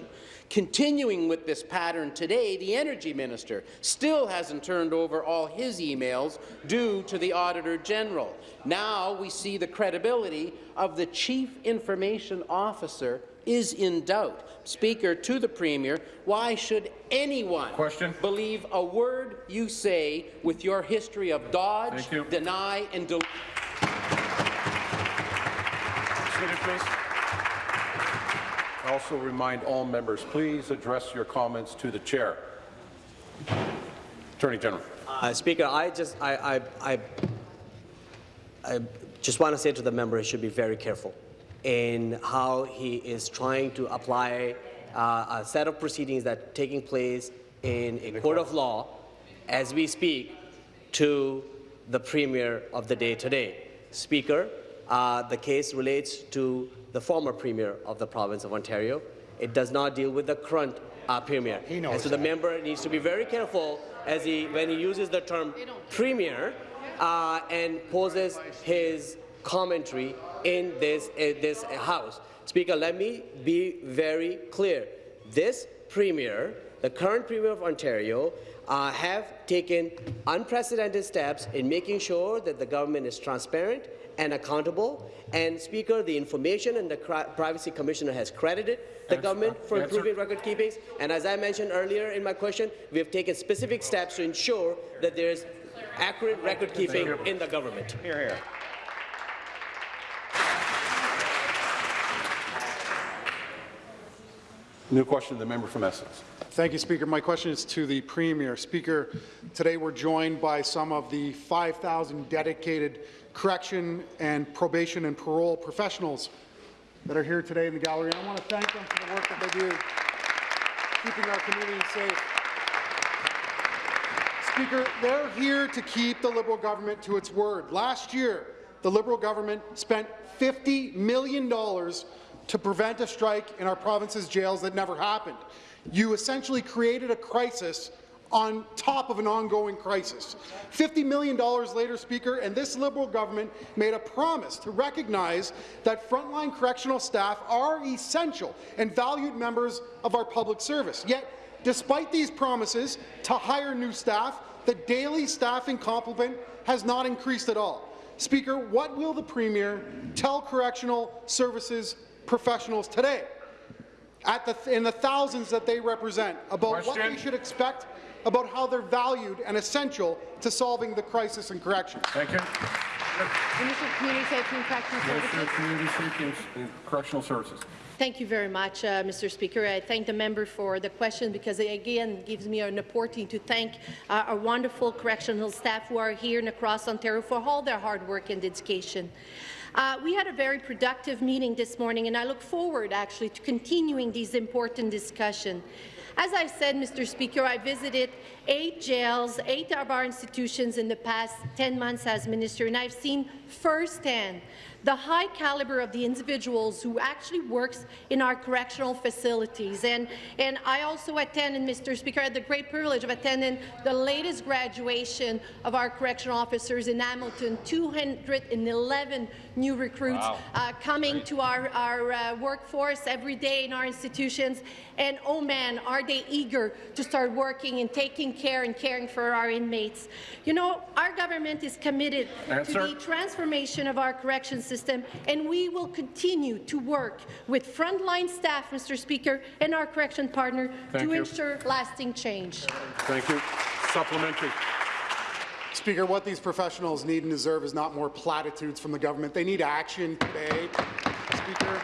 Continuing with this pattern today, the Energy Minister still hasn't turned over all his emails due to the Auditor General. Now we see the credibility of the Chief Information Officer is in doubt. Speaker, to the Premier, why should anyone Question. believe a word you say with your history of dodge, deny, and delete? Also remind all members, please address your comments to the chair. Attorney General. Uh, Speaker, I just I, I, I, I just want to say to the member he should be very careful in how he is trying to apply uh, a set of proceedings that are taking place in a court of law as we speak to the premier of the day today. Speaker, uh, the case relates to the former premier of the province of Ontario. It does not deal with the current uh, premier. and so the member needs to be very careful as he when he uses the term premier uh, and poses his commentary in this in this house. Speaker, let me be very clear. This premier, the current premier of Ontario, uh, have taken unprecedented steps in making sure that the government is transparent and accountable. And Speaker, the Information and the Privacy Commissioner has credited the Answer. government for Answer. improving record keeping. And as I mentioned earlier in my question, we have taken specific steps to ensure that there is accurate record keeping in the government. Here, here. New question, to the member from Essex. Thank you, Speaker. My question is to the Premier. Speaker, today we're joined by some of the 5,000 dedicated correction and probation and parole professionals that are here today in the gallery. I want to thank them for the work that they do, keeping our community safe. Speaker, they're here to keep the Liberal government to its word. Last year, the Liberal government spent $50 million to prevent a strike in our province's jails that never happened. You essentially created a crisis on top of an ongoing crisis. $50 million later, Speaker, and this Liberal government made a promise to recognize that frontline correctional staff are essential and valued members of our public service. Yet, despite these promises to hire new staff, the daily staffing complement has not increased at all. Speaker, what will the Premier tell correctional services professionals today, at the, in the thousands that they represent, about what they should expect about how they're valued and essential to solving the crisis in corrections. Thank you. Minister of Community Safety and Correctional Minister Services. of Community Safety and- and Correctional Services. Thank you very much, uh, Mr. Speaker. I thank the member for the question because it again gives me an opportunity to thank uh, our wonderful correctional staff who are here and across Ontario for all their hard work and dedication. Uh, we had a very productive meeting this morning, and I look forward actually to continuing these important discussions. As I said, Mr. Speaker, I visited eight jails, eight of our institutions in the past 10 months as minister, and I've seen firsthand the high caliber of the individuals who actually works in our correctional facilities. And, and I also attended, Mr. Speaker, I had the great privilege of attending the latest graduation of our correctional officers in Hamilton, 211 new recruits Wow. uh, coming to our, our uh, workforce every day in our institutions. And oh man, are they eager to start working and taking care and caring for our inmates. You know, our government is committed to the transformation of our correction system, and we will continue to work with frontline staff, Mr. Speaker, and our correction partner Thank to you. ensure lasting change. Thank you. Supplementary. Speaker, what these professionals need and deserve is not more platitudes from the government. They need action today. Speaker,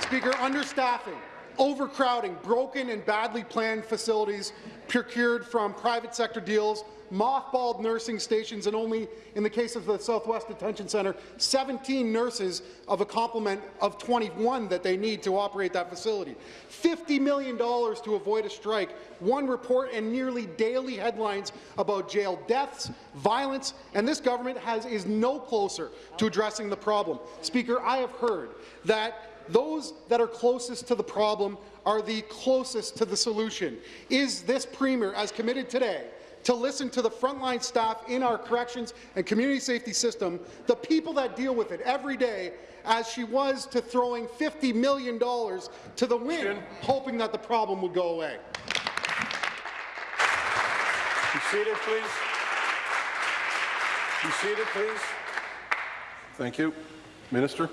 Speaker, understaffing, overcrowding, broken and badly planned facilities procured from private sector deals, mothballed nursing stations, and only, in the case of the Southwest Detention Centre, 17 nurses of a complement of 21 that they need to operate that facility. $50 million to avoid a strike, one report and nearly daily headlines about jail deaths, violence, and this government has, is no closer to addressing the problem. Speaker, I have heard that those that are closest to the problem are the closest to the solution. Is this Premier as committed today to listen to the frontline staff in our corrections and community safety system, the people that deal with it every day, as she was to throwing $50 million to the wind, hoping that the problem would go away? Be seated, please. Be seated, please. Thank you. Minister.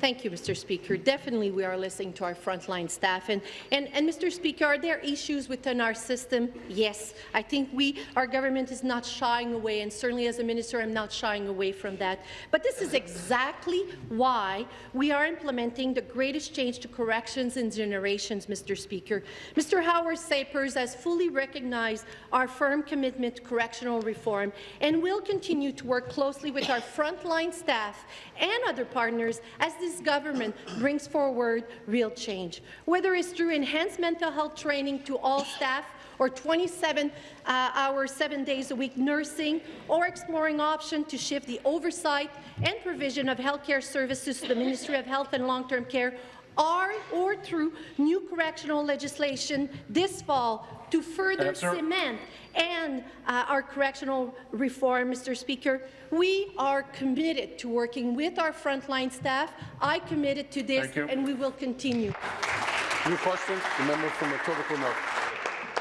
Thank you, Mr. Speaker. Definitely, we are listening to our frontline staff. And, and, and Mr. Speaker, are there issues within our system? Yes. I think we, our government is not shying away, and certainly as a minister, I'm not shying away from that. But this is exactly why we are implementing the greatest change to corrections in generations, Mr. Speaker. Mr. Howard Sapers has fully recognized our firm commitment to correctional reform and will continue to work closely with our frontline staff and other partners as this government brings forward real change. Whether it's through enhanced mental health training to all staff, or 27 uh, hours, seven days a week nursing, or exploring option to shift the oversight and provision of healthcare services to the Ministry of Health and Long-Term Care, are or through new correctional legislation this fall to further Answer. cement and uh, our correctional reform, Mr. Speaker. We are committed to working with our frontline staff. I committed to this, and we will continue. New question, the member from Etobicoke North.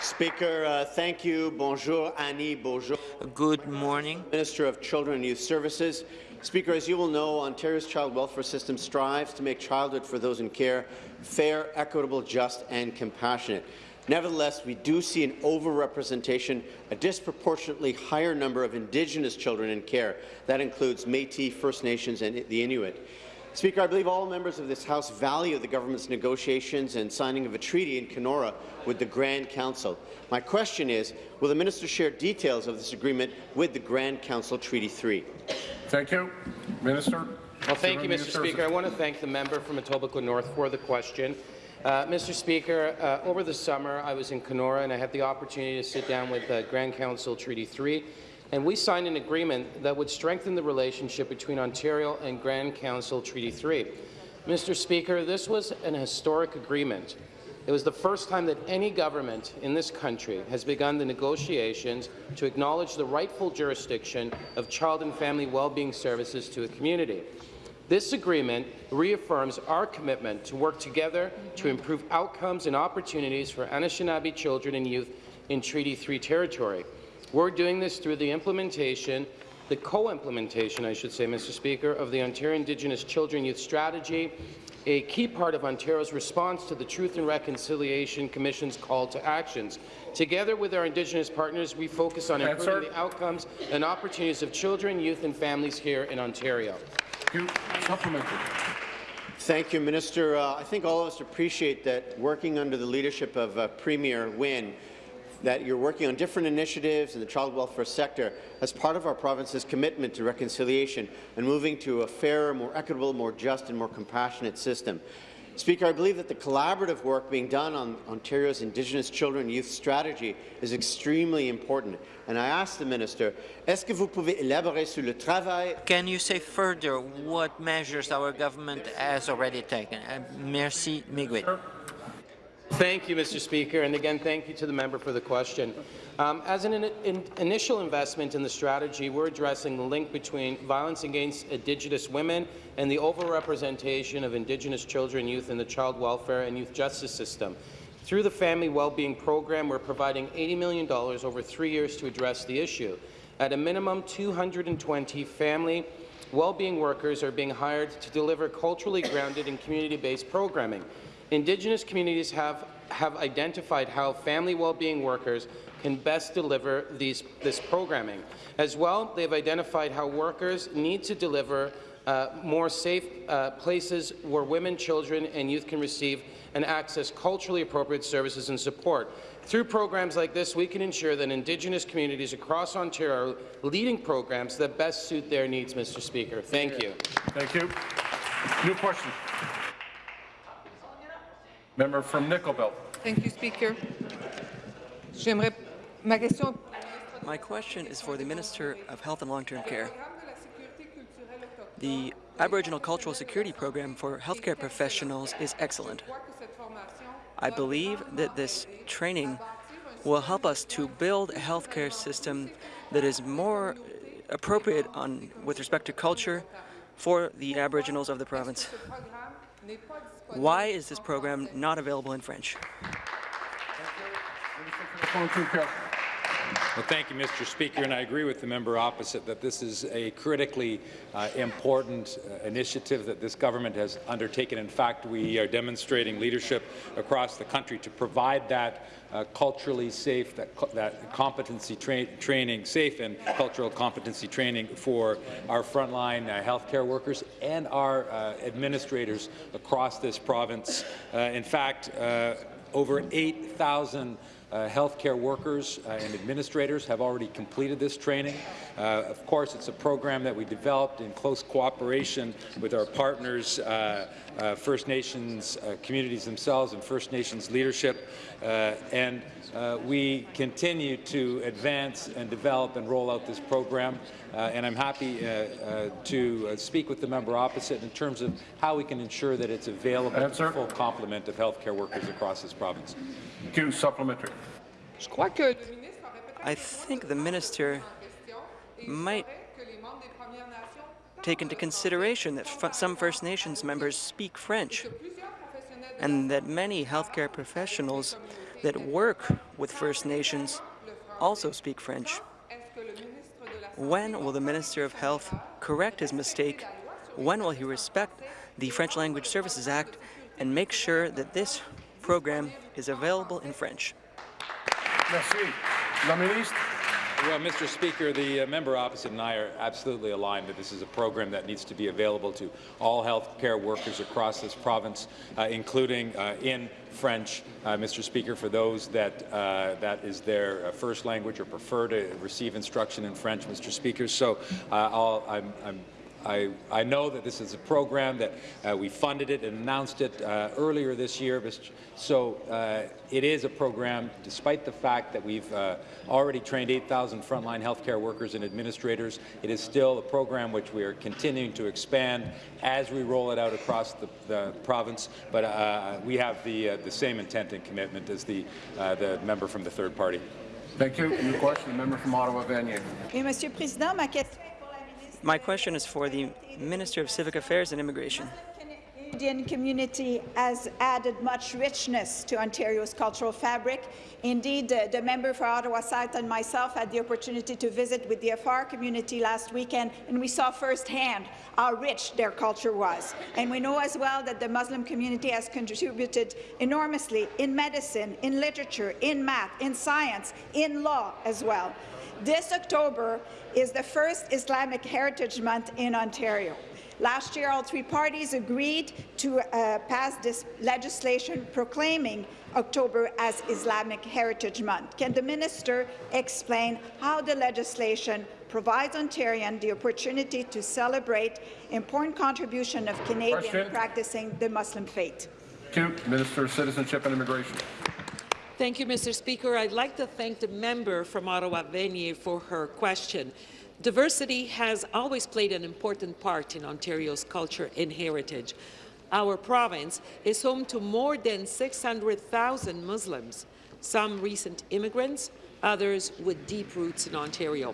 Speaker, uh, thank you. Bonjour, Annie. Bonjour. Good morning. Minister of Children and Youth Services. Speaker, as you will know, Ontario's child welfare system strives to make childhood for those in care fair, equitable, just and compassionate. Nevertheless, we do see an overrepresentation, a disproportionately higher number of Indigenous children in care. That includes Métis, First Nations and the Inuit. Speaker, I believe all members of this House value the government's negotiations and signing of a treaty in Kenora with the Grand Council. My question is, will the minister share details of this agreement with the Grand Council Treaty 3? Thank you. Minister. Well, thank you, Mr. Services. Speaker. I want to thank the member from Etobicoke North for the question. Uh, Mr. Speaker, uh, over the summer, I was in Kenora and I had the opportunity to sit down with uh, Grand Council Treaty 3, and we signed an agreement that would strengthen the relationship between Ontario and Grand Council Treaty 3. Mr. Speaker, this was an historic agreement. It was the first time that any government in this country has begun the negotiations to acknowledge the rightful jurisdiction of child and family well-being services to a community. This agreement reaffirms our commitment to work together to mm-hmm. improve outcomes and opportunities for Anishinaabe children and youth in Treaty 3 territory. We're doing this through the implementation, the co-implementation, I should say, Mr. Speaker, of the Ontario Indigenous Children Youth Strategy, a key part of Ontario's response to the Truth and Reconciliation Commission's call to actions. Together with our Indigenous partners, we focus on improving the outcomes and opportunities of children, youth and families here in Ontario. Supplementary. Thank you, Minister. Uh, I think all of us appreciate that working under the leadership of uh, Premier Wynne, that you're working on different initiatives in the child welfare sector as part of our province's commitment to reconciliation and moving to a fairer, more equitable, more just and more compassionate system. Speaker, I believe that the collaborative work being done on Ontario's Indigenous Children and Youth Strategy is extremely important. And I ask the Minister, que vous pouvez élaborer sur le travail Can you say further what measures our government has already taken? Uh, merci, Miguel. Thank you, Mr. Speaker, and again, thank you to the member for the question. Um, as an in in initial investment in the strategy, we're addressing the link between violence against Indigenous women and the overrepresentation of Indigenous children and youth in the child welfare and youth justice system. Through the Family Wellbeing Program, we're providing $80 million over three years to address the issue. At a minimum, 220 family well-being workers are being hired to deliver culturally grounded and community-based programming. Indigenous communities have, have identified how family well-being workers can best deliver these, this programming. As well, they've identified how workers need to deliver uh, more safe uh, places where women, children and youth can receive and access culturally appropriate services and support. Through programs like this, we can ensure that Indigenous communities across Ontario are leading programs that best suit their needs, Mr. Speaker. Thank you. Thank you. New question. Member from Nickel Belt. Thank you, Speaker. J'aimerais ma question My question is for the Minister of Health and Long-Term Care. The Aboriginal Cultural Security Program for healthcare professionals is excellent. I believe that this training will help us to build a healthcare system that is more appropriate on, with respect to culture for the Aboriginals of the province. Why is this program not available in French? Well, thank you, Mr. Speaker, and I agree with the member opposite that this is a critically uh, important uh, initiative that this government has undertaken. In fact, we are demonstrating leadership across the country to provide that uh, culturally safe, that, that competency tra training, safe and cultural competency training for our frontline uh, healthcare workers and our uh, administrators across this province. Uh, in fact, over 8,000 uh, healthcare workers uh, and administrators have already completed this training. Uh, of course, it's a program that we developed in close cooperation with our partners, uh, uh, First Nations uh, communities themselves and First Nations leadership. and we continue to advance and develop and roll out this program. and I'm happy to speak with the member opposite in terms of how we can ensure that it's available to the full complement of healthcare workers across this province. Supplementary. I think the minister might take into consideration that some First Nations members speak French and that many healthcare professionals that work with First Nations also speak French. When will the Minister of Health correct his mistake? When will he respect the French Language Services Act and make sure that this program is available in French? Merci. La ministre. Well, Mr. Speaker, the uh, member opposite and I are absolutely aligned that this is a program that needs to be available to all health care workers across this province, uh, including uh, in French, uh, Mr. Speaker, for those that uh, that is their uh, first language or prefer to receive instruction in French, Mr. Speaker. So I'm, I'm I, I, know that this is a program that uh, we funded it and announced it uh, earlier this year. So uh, it is a program, despite the fact that we've uh, already trained 8,000 frontline healthcare workers and administrators, it is still a program which we are continuing to expand as we roll it out across the, the province. But uh, we have the, uh, the same intent and commitment as the, the member from the third party. Thank you. New question, the member from Ottawa, Vanier. Monsieur Président, ma question my question is for the Minister of Civic Affairs and Immigration. The Indian community has added much richness to Ontario's cultural fabric. Indeed, uh, the member for Ottawa South and myself had the opportunity to visit with the Afar community last weekend, and we saw firsthand how rich their culture was. And we know as well that the Muslim community has contributed enormously in medicine, in literature, in math, in science, in law as well. This October is the first Islamic Heritage Month in Ontario. Last year, all three parties agreed to uh, pass this legislation proclaiming October as Islamic Heritage Month. Can the minister explain how the legislation provides Ontarians the opportunity to celebrate important contribution of Canadians practicing the Muslim faith? Thank you. Minister of Citizenship and Immigration. Thank you, Mr. Speaker. I'd like to thank the member from Ottawa Vanier for her question. Diversity has always played an important part in Ontario's culture and heritage. Our province is home to more than 600,000 Muslims, some recent immigrants, others with deep roots in Ontario.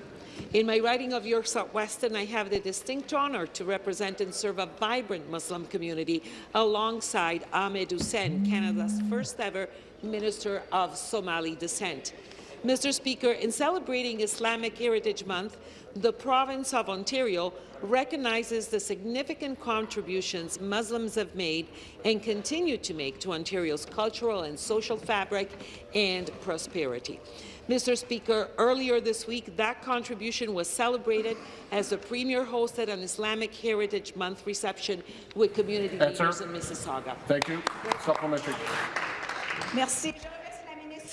In my riding of York South-Weston, I have the distinct honour to represent and serve a vibrant Muslim community alongside Ahmed Hussen, Canada's first ever Minister of Somali descent. Mr. Speaker, in celebrating Islamic Heritage Month, the province of Ontario recognizes the significant contributions Muslims have made and continue to make to Ontario's cultural and social fabric and prosperity. Mr. Speaker, earlier this week, that contribution was celebrated as the Premier hosted an Islamic Heritage Month reception with community Answer. leaders in Mississauga. Thank you. Supplementary. Merci.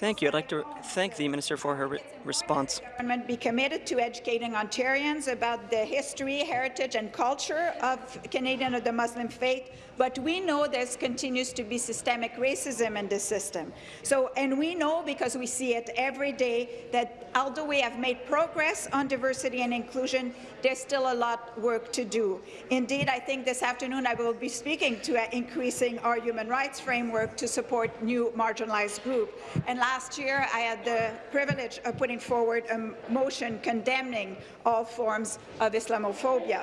Thank you. I'd like to thank the minister for her re response. Government be committed to educating Ontarians about the history, heritage and culture of Canadian or the Muslim faith, but we know there continues to be systemic racism in the system. So, and we know because we see it every day that although we have made progress on diversity and inclusion, there's still a lot work to do. Indeed, I think this afternoon I will be speaking to uh, increasing our human rights framework to support new marginalized groups. And last year, I had the privilege of putting forward a motion condemning all forms of Islamophobia.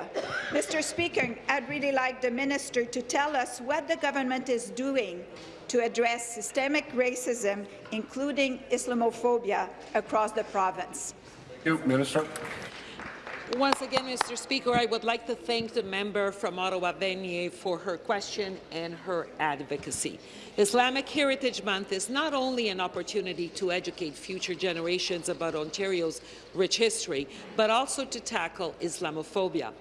Mr. Speaker, I'd really like the minister to tell us what the government is doing to address systemic racism, including Islamophobia, across the province. Thank you. Minister. Once again, Mr. Speaker, I would like to thank the member from Ottawa Vanier for her question and her advocacy. Islamic Heritage Month is not only an opportunity to educate future generations about Ontario's rich history, but also to tackle Islamophobia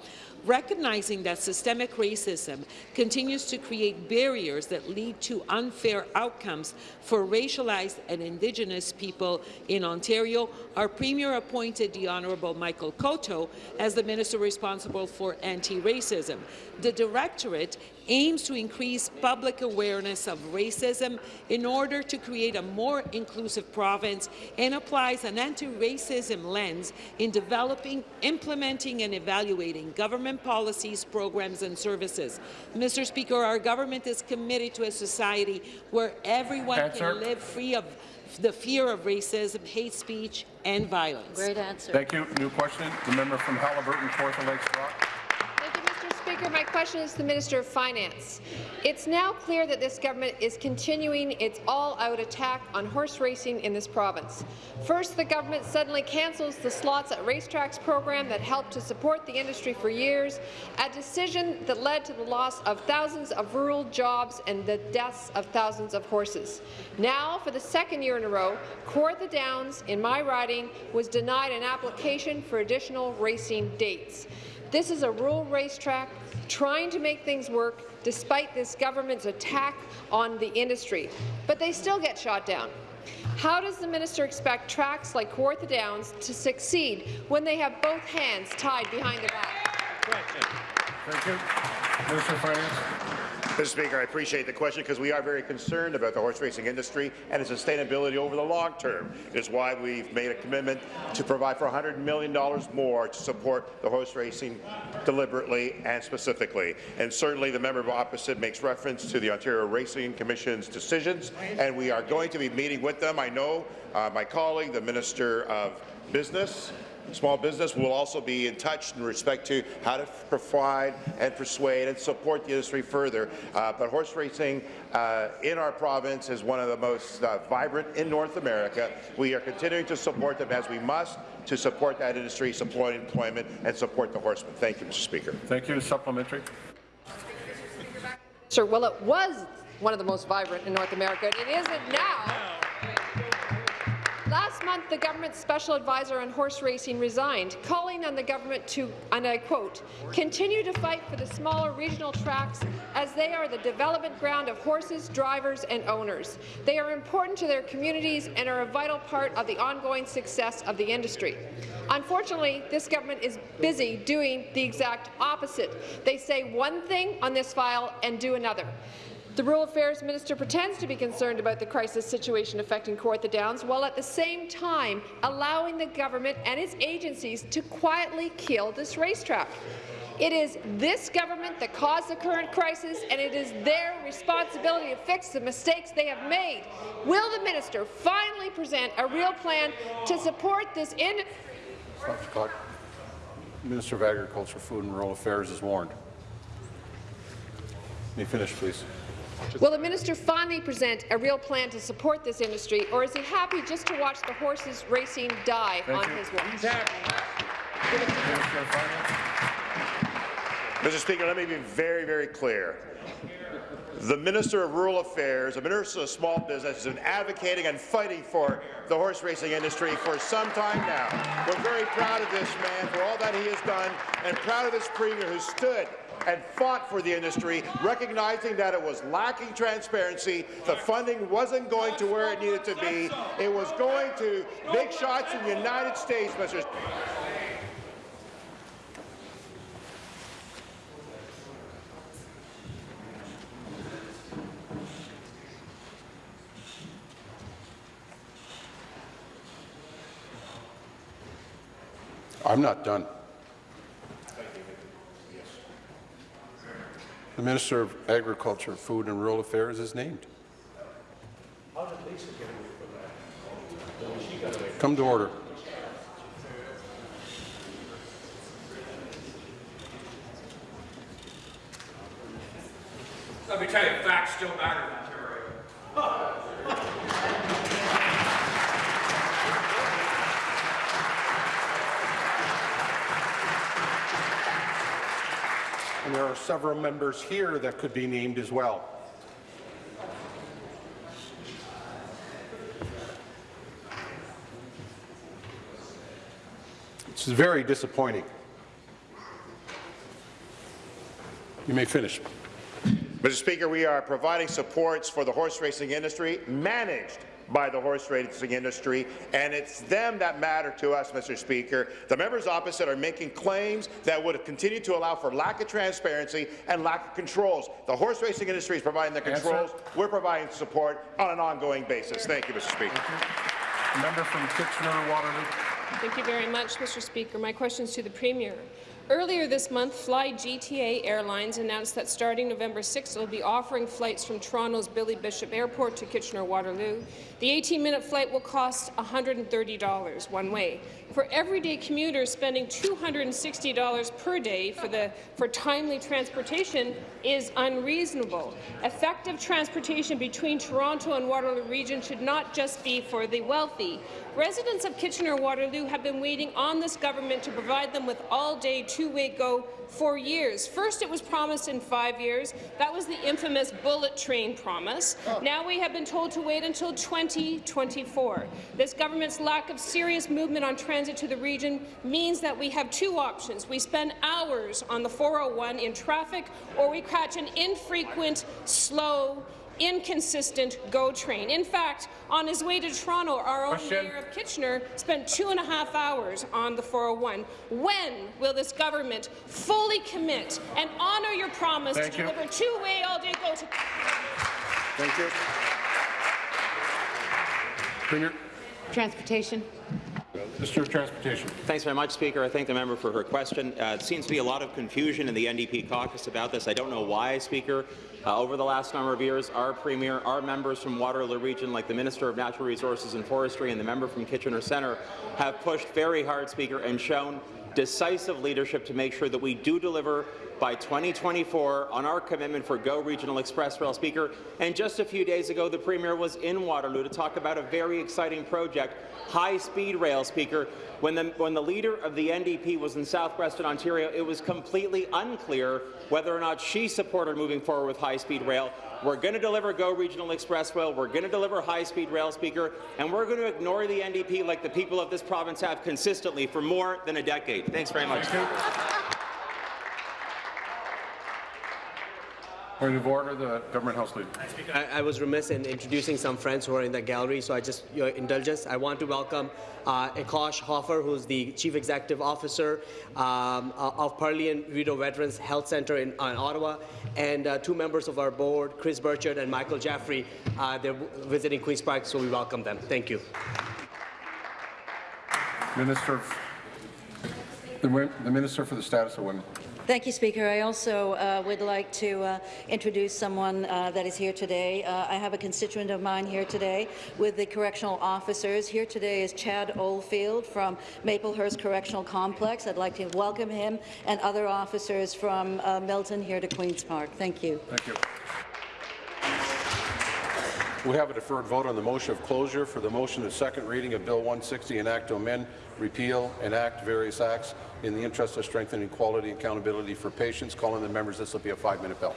recognizing that systemic racism continues to create barriers that lead to unfair outcomes for racialized and Indigenous people in Ontario, our Premier appointed the Honourable Michael Coteau as the Minister responsible for anti-racism. The Directorate aims to increase public awareness of racism in order to create a more inclusive province and applies an anti-racism lens in developing, implementing and evaluating government policies, programs and services. Mr. Speaker, our government is committed to a society where everyone Answer. can live free of the fear of racism, hate speech and violence. Great answer. Thank you. New question. The member from Haliburton, Kawartha Lakes Brock. Speaker. My question is to the Minister of Finance. It's now clear that this government is continuing its all-out attack on horse racing in this province. First, the government suddenly cancels the Slots at Racetracks program that helped to support the industry for years, a decision that led to the loss of thousands of rural jobs and the deaths of thousands of horses. Now, for the second year in a row, Kawartha Downs, in my riding, was denied an application for additional racing dates. This is a rural racetrack trying to make things work despite this government's attack on the industry. But they still get shot down. How does the minister expect tracks like Kawartha Downs to succeed when they have both hands tied behind their back? Thank you. Minister Finance. Mr. Speaker, I appreciate the question because we are very concerned about the horse racing industry and its sustainability over the long term. It is why we've made a commitment to provide for $100 million more to support the horse racing deliberately and specifically. And certainly the member opposite makes reference to the Ontario Racing Commission's decisions, and we are going to be meeting with them. I know uh, my colleague, the Minister of Business, Small business will also be in touch in respect to how to provide and persuade and support the industry further. Uh, but horse racing uh, in our province is one of the most uh, vibrant in North America. We are continuing to support them as we must to support that industry, support employment, and support the horsemen. Thank you, Mr. Speaker. Thank you. Supplementary. Sir, well, it was one of the most vibrant in North America, and it isn't now. Last month, the government's special advisor on horse racing resigned, calling on the government to, and I quote, continue to fight for the smaller regional tracks as they are the development ground of horses, drivers and owners. They are important to their communities and are a vital part of the ongoing success of the industry. Unfortunately, this government is busy doing the exact opposite. They say one thing on this file and do another. The Rural Affairs Minister pretends to be concerned about the crisis situation affecting Kawartha Downs, while at the same time allowing the government and its agencies to quietly kill this racetrack. It is this government that caused the current crisis, and it is their responsibility to fix the mistakes they have made. Will the minister finally present a real plan to support this industry? Clock. Minister of Agriculture, Food and Rural Affairs is warned. May finish, please. Will the minister finally present a real plan to support this industry, or is he happy just to watch the horses racing die Thank on you. his watch? Minister of Finance. Mr. Speaker, let me be very, very clear. The Minister of Rural Affairs, the Minister of Small Business, has been advocating and fighting for the horse racing industry for some time now. We're very proud of this man for all that he has done and proud of this Premier who stood and fought for the industry, recognizing that it was lacking transparency, the funding wasn't going to where it needed to be, it was going to big shots in the United States, Mr. I'm not done. The Minister of Agriculture, Food and Rural Affairs is named. Come to order. Let me tell you, facts still matter in Ontario. And there are several members here that could be named as well. This is very disappointing. You may finish. Mr. Speaker, we are providing supports for the horse racing industry, managed by the horse racing industry, and it's them that matter to us, Mr. Speaker. The members opposite are making claims that would continue to allow for lack of transparency and lack of controls. The horse racing industry is providing the Answer. controls. We're providing support on an ongoing basis. Thank you, Mr. Speaker. Member from Kitchener-Waterloo. Thank you very much, Mr. Speaker. My question is to the Premier. Earlier this month, Fly GTA Airlines announced that starting November 6th, it will be offering flights from Toronto's Billy Bishop Airport to Kitchener-Waterloo. The 18-minute flight will cost $130 one way. For everyday commuters, spending $260 per day for, the, for timely transportation is unreasonable. Effective transportation between Toronto and Waterloo region should not just be for the wealthy. Residents of Kitchener-Waterloo have been waiting on this government to provide them with all-day two-way go for years. First, it was promised in five years. That was the infamous bullet train promise. Oh. Now we have been told to wait until 2024. This government's lack of serious movement on transit to the region means that we have two options. We spend hours on the 401 in traffic, or we catch an infrequent, slow, inconsistent GO train. In fact, on his way to Toronto, our own Question. mayor of Kitchener spent two and a half hours on the 401. When will this government fully commit and honour your promise Thank to you. deliver two-way all-day GO to Thank you. Premier. Transportation. Of Transportation. Thanks very much, Speaker. I thank the member for her question. Uh, it seems to be a lot of confusion in the NDP caucus about this. I don't know why, Speaker. Uh, over the last number of years, our Premier, our members from Waterloo Region, like the Minister of Natural Resources and Forestry and the member from Kitchener Centre, have pushed very hard, Speaker, and shown decisive leadership to make sure that we do deliver by 2024 on our commitment for GO Regional Express Rail Speaker. And just a few days ago, the Premier was in Waterloo to talk about a very exciting project, high-speed rail Speaker. When the, when the leader of the NDP was in southwestern Ontario, it was completely unclear whether or not she supported moving forward with high-speed rail. We're going to deliver GO Regional Express Rail, we're going to deliver high-speed rail, Speaker, and we're going to ignore the NDP like the people of this province have consistently for more than a decade. Thanks very much. Point of order, the Government House Leader. I, I was remiss in introducing some friends who are in the gallery, so I just, your indulgence, I want to welcome uh, Akos Hoffer, who's the Chief Executive Officer um, uh, of Perley and Rideau Veterans Health Center in, in Ottawa, and uh, two members of our board, Chris Burchard and Michael Jaffrey. Uh, they're visiting Queen's Park, so we welcome them. Thank you. Minister, the, the Minister for the Status of Women. Thank you, Speaker. I also uh, would like to uh, introduce someone uh, that is here today. Uh, I have a constituent of mine here today with the correctional officers. Here today is Chad Oldfield from Maplehurst Correctional Complex. I'd like to welcome him and other officers from uh, Milton here to Queen's Park. Thank you. Thank you. We have a deferred vote on the motion of closure for the motion of second reading of Bill 160, an act to amend, repeal, enact various acts in the interest of strengthening quality and accountability for patients. Calling the members, this will be a five-minute bill.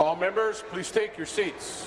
All members, please take your seats.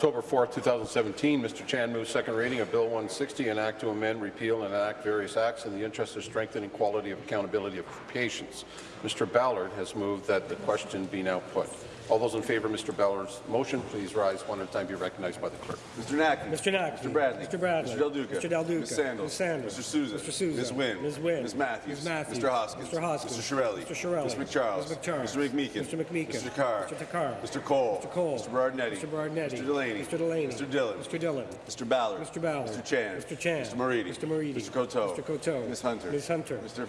October 4, 2017, Mr. Chan moved second reading of Bill 160, an act to amend, repeal, and enact various acts in the interest of strengthening quality of accountability of patients. Mr. Ballard has moved that the question be now put. All those in favour of Mr. Ballard's motion, please rise one at a time. Be recognized by the clerk. Mr. Naqvi. Mr. Naqvi. Mr. Bradley. Mr. Bradley. Mr. Del Duca. Mr. Del Duca. Ms. Sandals. Ms. Sandals. Mr. Sousa. Mr. Sousa. Ms. Wynne. Ms. Wynne. Ms. Matthews. Ms. Matthews. Mr. Hoskins. Mr. Hoskins. Mr. Chiarelli. Mr. Chiarelli. Mr. MacCharles. Mr. MacCharles. Mr. McMeekin. Mr. McMeekin. Mr. Carr. Mr. Takhar. Mr. Colle. Mr. Colle. Mr. Berardinetti. Mr. Berardinetti. Mr. Delaney. Mr. Delaney. Mr. Dhillon. Mr. Dhillon. Mr. Ballard. Mr. Ballard. Mr. Chan. Mr. Chan. Mr. Moridi. Mr. Moridi. Mr. Coteau. Mr. Coteau. Ms. Hunter. Ms. Hunter. Mr.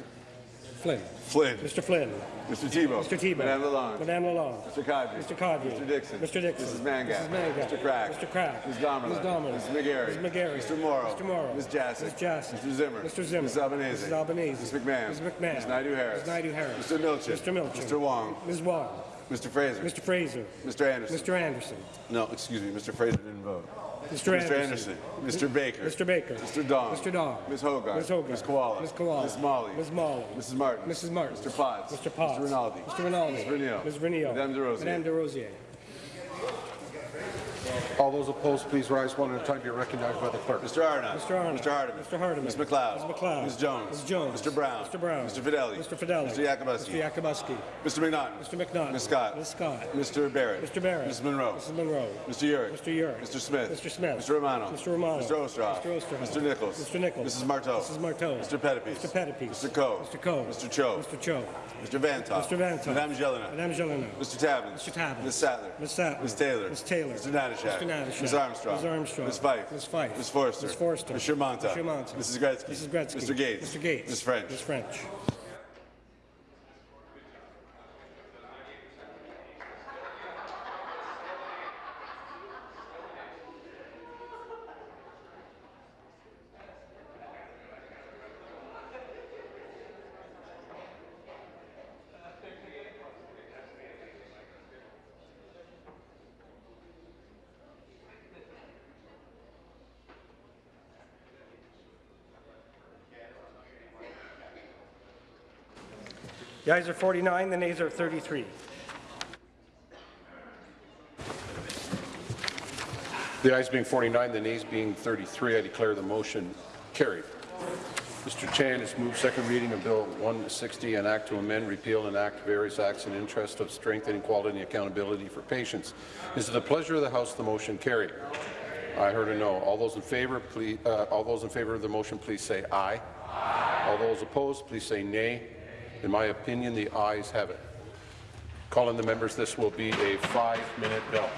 Flynn. Flynn. Mr. Flynn. Mr. Thibeault. Mr. Thibeault. Madame Lalonde. Madame Lalonde. Mr. Qaadri. Mr. Qaadri. Mr. Dickson. Mr. Dickson. Mrs. Mangat. Mrs. Mangat. Mr. Crack. Mr. Crack. Ms. Damerla. Ms. Damerla. Ms. McGarry. Ms. McGarry. Mr. Morrow. Mr. Morrow. Ms. Jaczek. Ms. Jaczek. Mr. Zimmer. Mr. Zimmer. Ms. Albanese. Mrs. Albanese. Ms. McMahon. Ms. McMahon. Ms. Naidoo Harris. Ms. Naidoo Harris. Mr. Milczyn. Mr. Milczyn. Mr. Wong. Ms. Wong. Mr. Fraser. Mr. Fraser. Mr. Anderson. Mr. Anderson. No, excuse me. Mr. Fraser didn't vote. Mr. Anderson. Anderson. Mr. Baker. Mr. Baker. Mr. Dong. Mr. Dong. Ms. Hoggarth. Ms. Hoggarth. Ms. Kiwala. Ms. Kiwala. Ms. Malhi. Ms. Malhi. Mrs. Martin. Mrs. Martin. Mr. Potts. Mr. Potts. Mr. Rinaldi. Mr. Rinaldi. Ms. Vernile. Ms. Vernile. Madame Des Rosiers. Madame Des Rosiers. All those opposed, please rise one at a time. To be recognized by the clerk. Mr. Arnott. Mr. Arnott. Mr. Hardeman. Mr. Hardeman. Ms. MacLeod. Ms. MacLeod. Ms. Jones. Ms. Jones. Mr. Brown. Mr. Brown. Mr. Fedeli. Mr. Fedeli. Mr. Yakabuski. Mr. Yakabuski. Mr. McNaughton. Mr. McNaughton. Ms. Scott. Ms. Scott. Mr. Barrett. Mr. Barrett. Ms. Munro. Mrs. Munro. Mr. Yurek. Mr. Yurek. Mr. Smith. Mr. Smith. Mr. Romano. Mr. Romano. Mr. Oosterhoff. Mr. Oosterhoff. Mr. Nicholls. Mr. Nicholls. Mrs. Martow. Mrs. Martow. Mr. Pettapiece. Mr. Pettapiece. Mr. Coe. Mr. Coe. Mr. Cho. Mr. Cho. Mr. Vanthof. Mr. Vanthof. Madame Gélinas. Madame Gélinas. Mr. Tabuns. Mr. Tabuns. Ms. Sattler. Ms. Sattler. Ms. Taylor. Ms. Taylor. Mr. Mr. Ms. Armstrong. Ms. Armstrong. Ms. Fife. Ms. Fife. Ms. Forster. Ms. Forster. Mr. Mantha. Mr. Mantha. Mrs. Gretzky. Mrs. Gretzky. Mr. Gates. Mr. Gates. Ms. French. Ms. French. The ayes are 49, the nays are 33. The ayes being 49, the nays being 33, I declare the motion carried. Mr. Chan has moved second reading of Bill 160, an act to amend, repeal, and act various acts in interest of strengthening quality and accountability for patients. Is it the pleasure of the House the motion carried? I heard a no. All those in favor, please, uh, all those in favor of the motion, please say aye. aye. All those opposed, please say nay. In my opinion, the ayes have it. Calling the members, this will be a five-minute bill.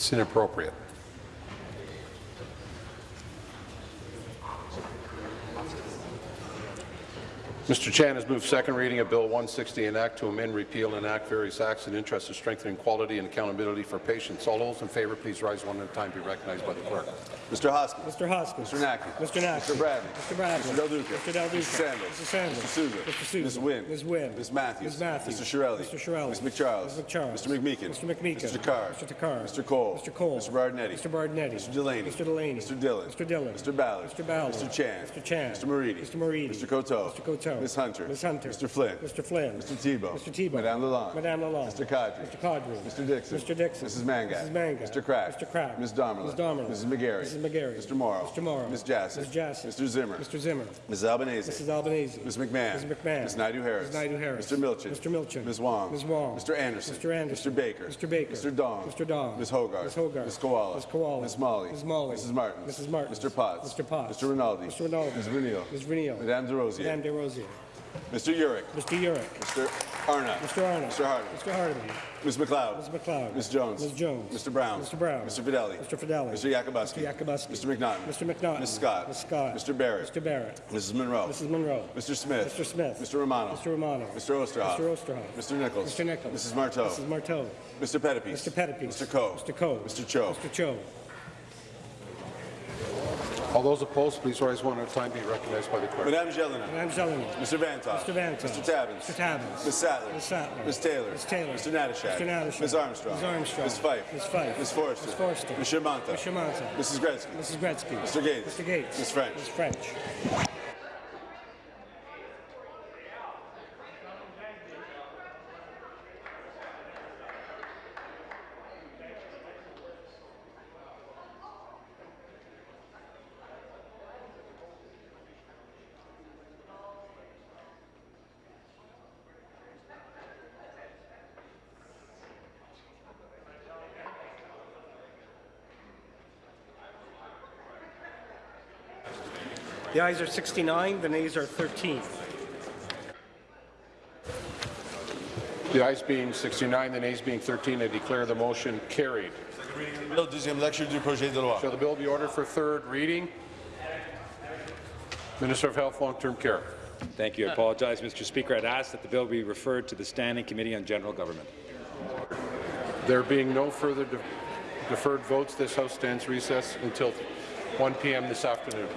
It's inappropriate. Mr. Chan has moved second reading of Bill 160, an act to amend, repeal, and enact various acts in interest of strengthening quality and accountability for patients. All those in favour, please rise one at a time. Be recognized by the clerk. Mr. Hoskins. Mr. Hoskins. Mr. Naqvi. Mr. Naqvi. Mr. Bradley. Mr. Bradley. Mr. Del Duca. Mr. Del Duca. Mr. Sandals. Mr. Sandals. Mr. Sousa. Mr. Sousa. Ms. Wynne. Ms. Wynne. Ms. Matthews. Ms. Matthews. Mr. Chiarelli. Mr. Chiarelli. Ms. MacCharles. Ms. MacCharles. Mr. McMeekin. Mr. McMeekin. Mr. Takhar. Mr. Takhar. Mr. Colle. Mr. Colle. Mr. Berardinetti. Mr. Berardinetti. Mr. Delaney. Mr. Delaney. Mr. Dhillon. Mr. Dhillon. Mr. Ballard. Mr. Ballard. Mr. Chan. Mr. Chan. Mr. Moridi. Mr. Moridi. Mr. Coteau. Mr. Coteau. Ms. Hunter. Ms. Hunter. Mr. Flynn. Mr. Flynn. Mr. Thibeault. Mr. Thibeault. Madame Lalonde. Madame Lalonde. Mr. Qaadri. Mr. Qaadri. Mr. Dickson. Mr. Dickson. Mrs. Mangat. Mr. Crack. Mr. Crack. Ms. Damerla. Ms. Damerla. Mrs. McGarry. Mrs. McGarry. Mr. Morrow. Mr. Morrow. Ms. Jaczek. Ms. Jaczek. Mr. Zimmer. Mr. Zimmer. Ms. Albanese. Mrs. Albanese. Ms. McMahon. Ms. McMahon. Ms. Naidoo-Harris. Ms. Naidoo-Harris. Mr. Milczyn. Mr. Milczyn. Ms. Wong. Ms. Wong. Mr. Anderson. Mr. Anderson. Mr. Baker. Mr. Baker. Mr. Dong. Mr. Dong. Ms. Hoggarth. Ms. Hoggarth. Ms. Kiwala. Ms. Kiwala. Ms. Malhi. Ms. Malhi. Mrs. Martin. Mrs. Martin. Mr. Potts. Mr. Potts. Mr. Rinaldi. Mr. Rinaldi. Ms. Renio. Ms. Renio. Madame Des Rosiers. Madame Des Rosiers. Mr. Yurek. Mr. Yurek. Mr. Arnott. Mr. Arnott. Mr. Harding. Mr. Harding. Ms. MacLeod. Ms. MacLeod. Ms. Jones. Ms. Jones. Mr. Brown. Mr. Brown. Mr. Fedeli. Mr. Fedeli. Mr. Yakabuski. Mr. Yakabuski. Mr. McNaughton. Mr. McNaughton. Ms. Scott. Ms. Scott. Mr. Barrett. Mr. Barrett. Mrs. Munro. Mrs. Munro. Mr. Smith. Mr. Smith. Mr. Romano. Mr. Romano. Mr. Oosterhoff. Mr. Oosterhoff. Mr. Nicholls. Mr. Nicholls. Mrs. Martow. Mrs. Martow. Mr. Pettapiece. Mr. Pettapiece. Mr. Coe. Mr. Coe. Mr. Cho. Mr. Cho. All those opposed, please rise one at a time. Be recognized by the clerk. Madame Gélinas. Madame Gélinas. Mr. Vanthof. Mr. Vanthof. Mr. Tabuns. Mr. Tabuns. Ms. Sattler. Ms. Sattler. Ms. Taylor. Ms. Taylor. Mr. Natyshak. Mr. Natyshak. Ms. Armstrong. Ms. Armstrong. Ms. Fife. Ms. Fife. Ms. Forrester. Ms. Forrester. Ms. Shermanta. Ms. Shermanta. Mrs. Gretzky. Mrs. Gretzky. Mr. Gates. Mr. Gates. Ms. French. Ms. French. The ayes are 69, the nays are 13. The ayes being 69, the nays being 13, I declare the motion carried. Bill, deuxième lecture du projet de loi. Shall the bill be ordered for third reading? Minister of Health, Long-Term Care. Thank you. I apologize, Mr. Speaker. I'd ask that the bill be referred to the Standing Committee on General Government. There being no further de- deferred votes, this House stands recess until 1 p.m. this afternoon.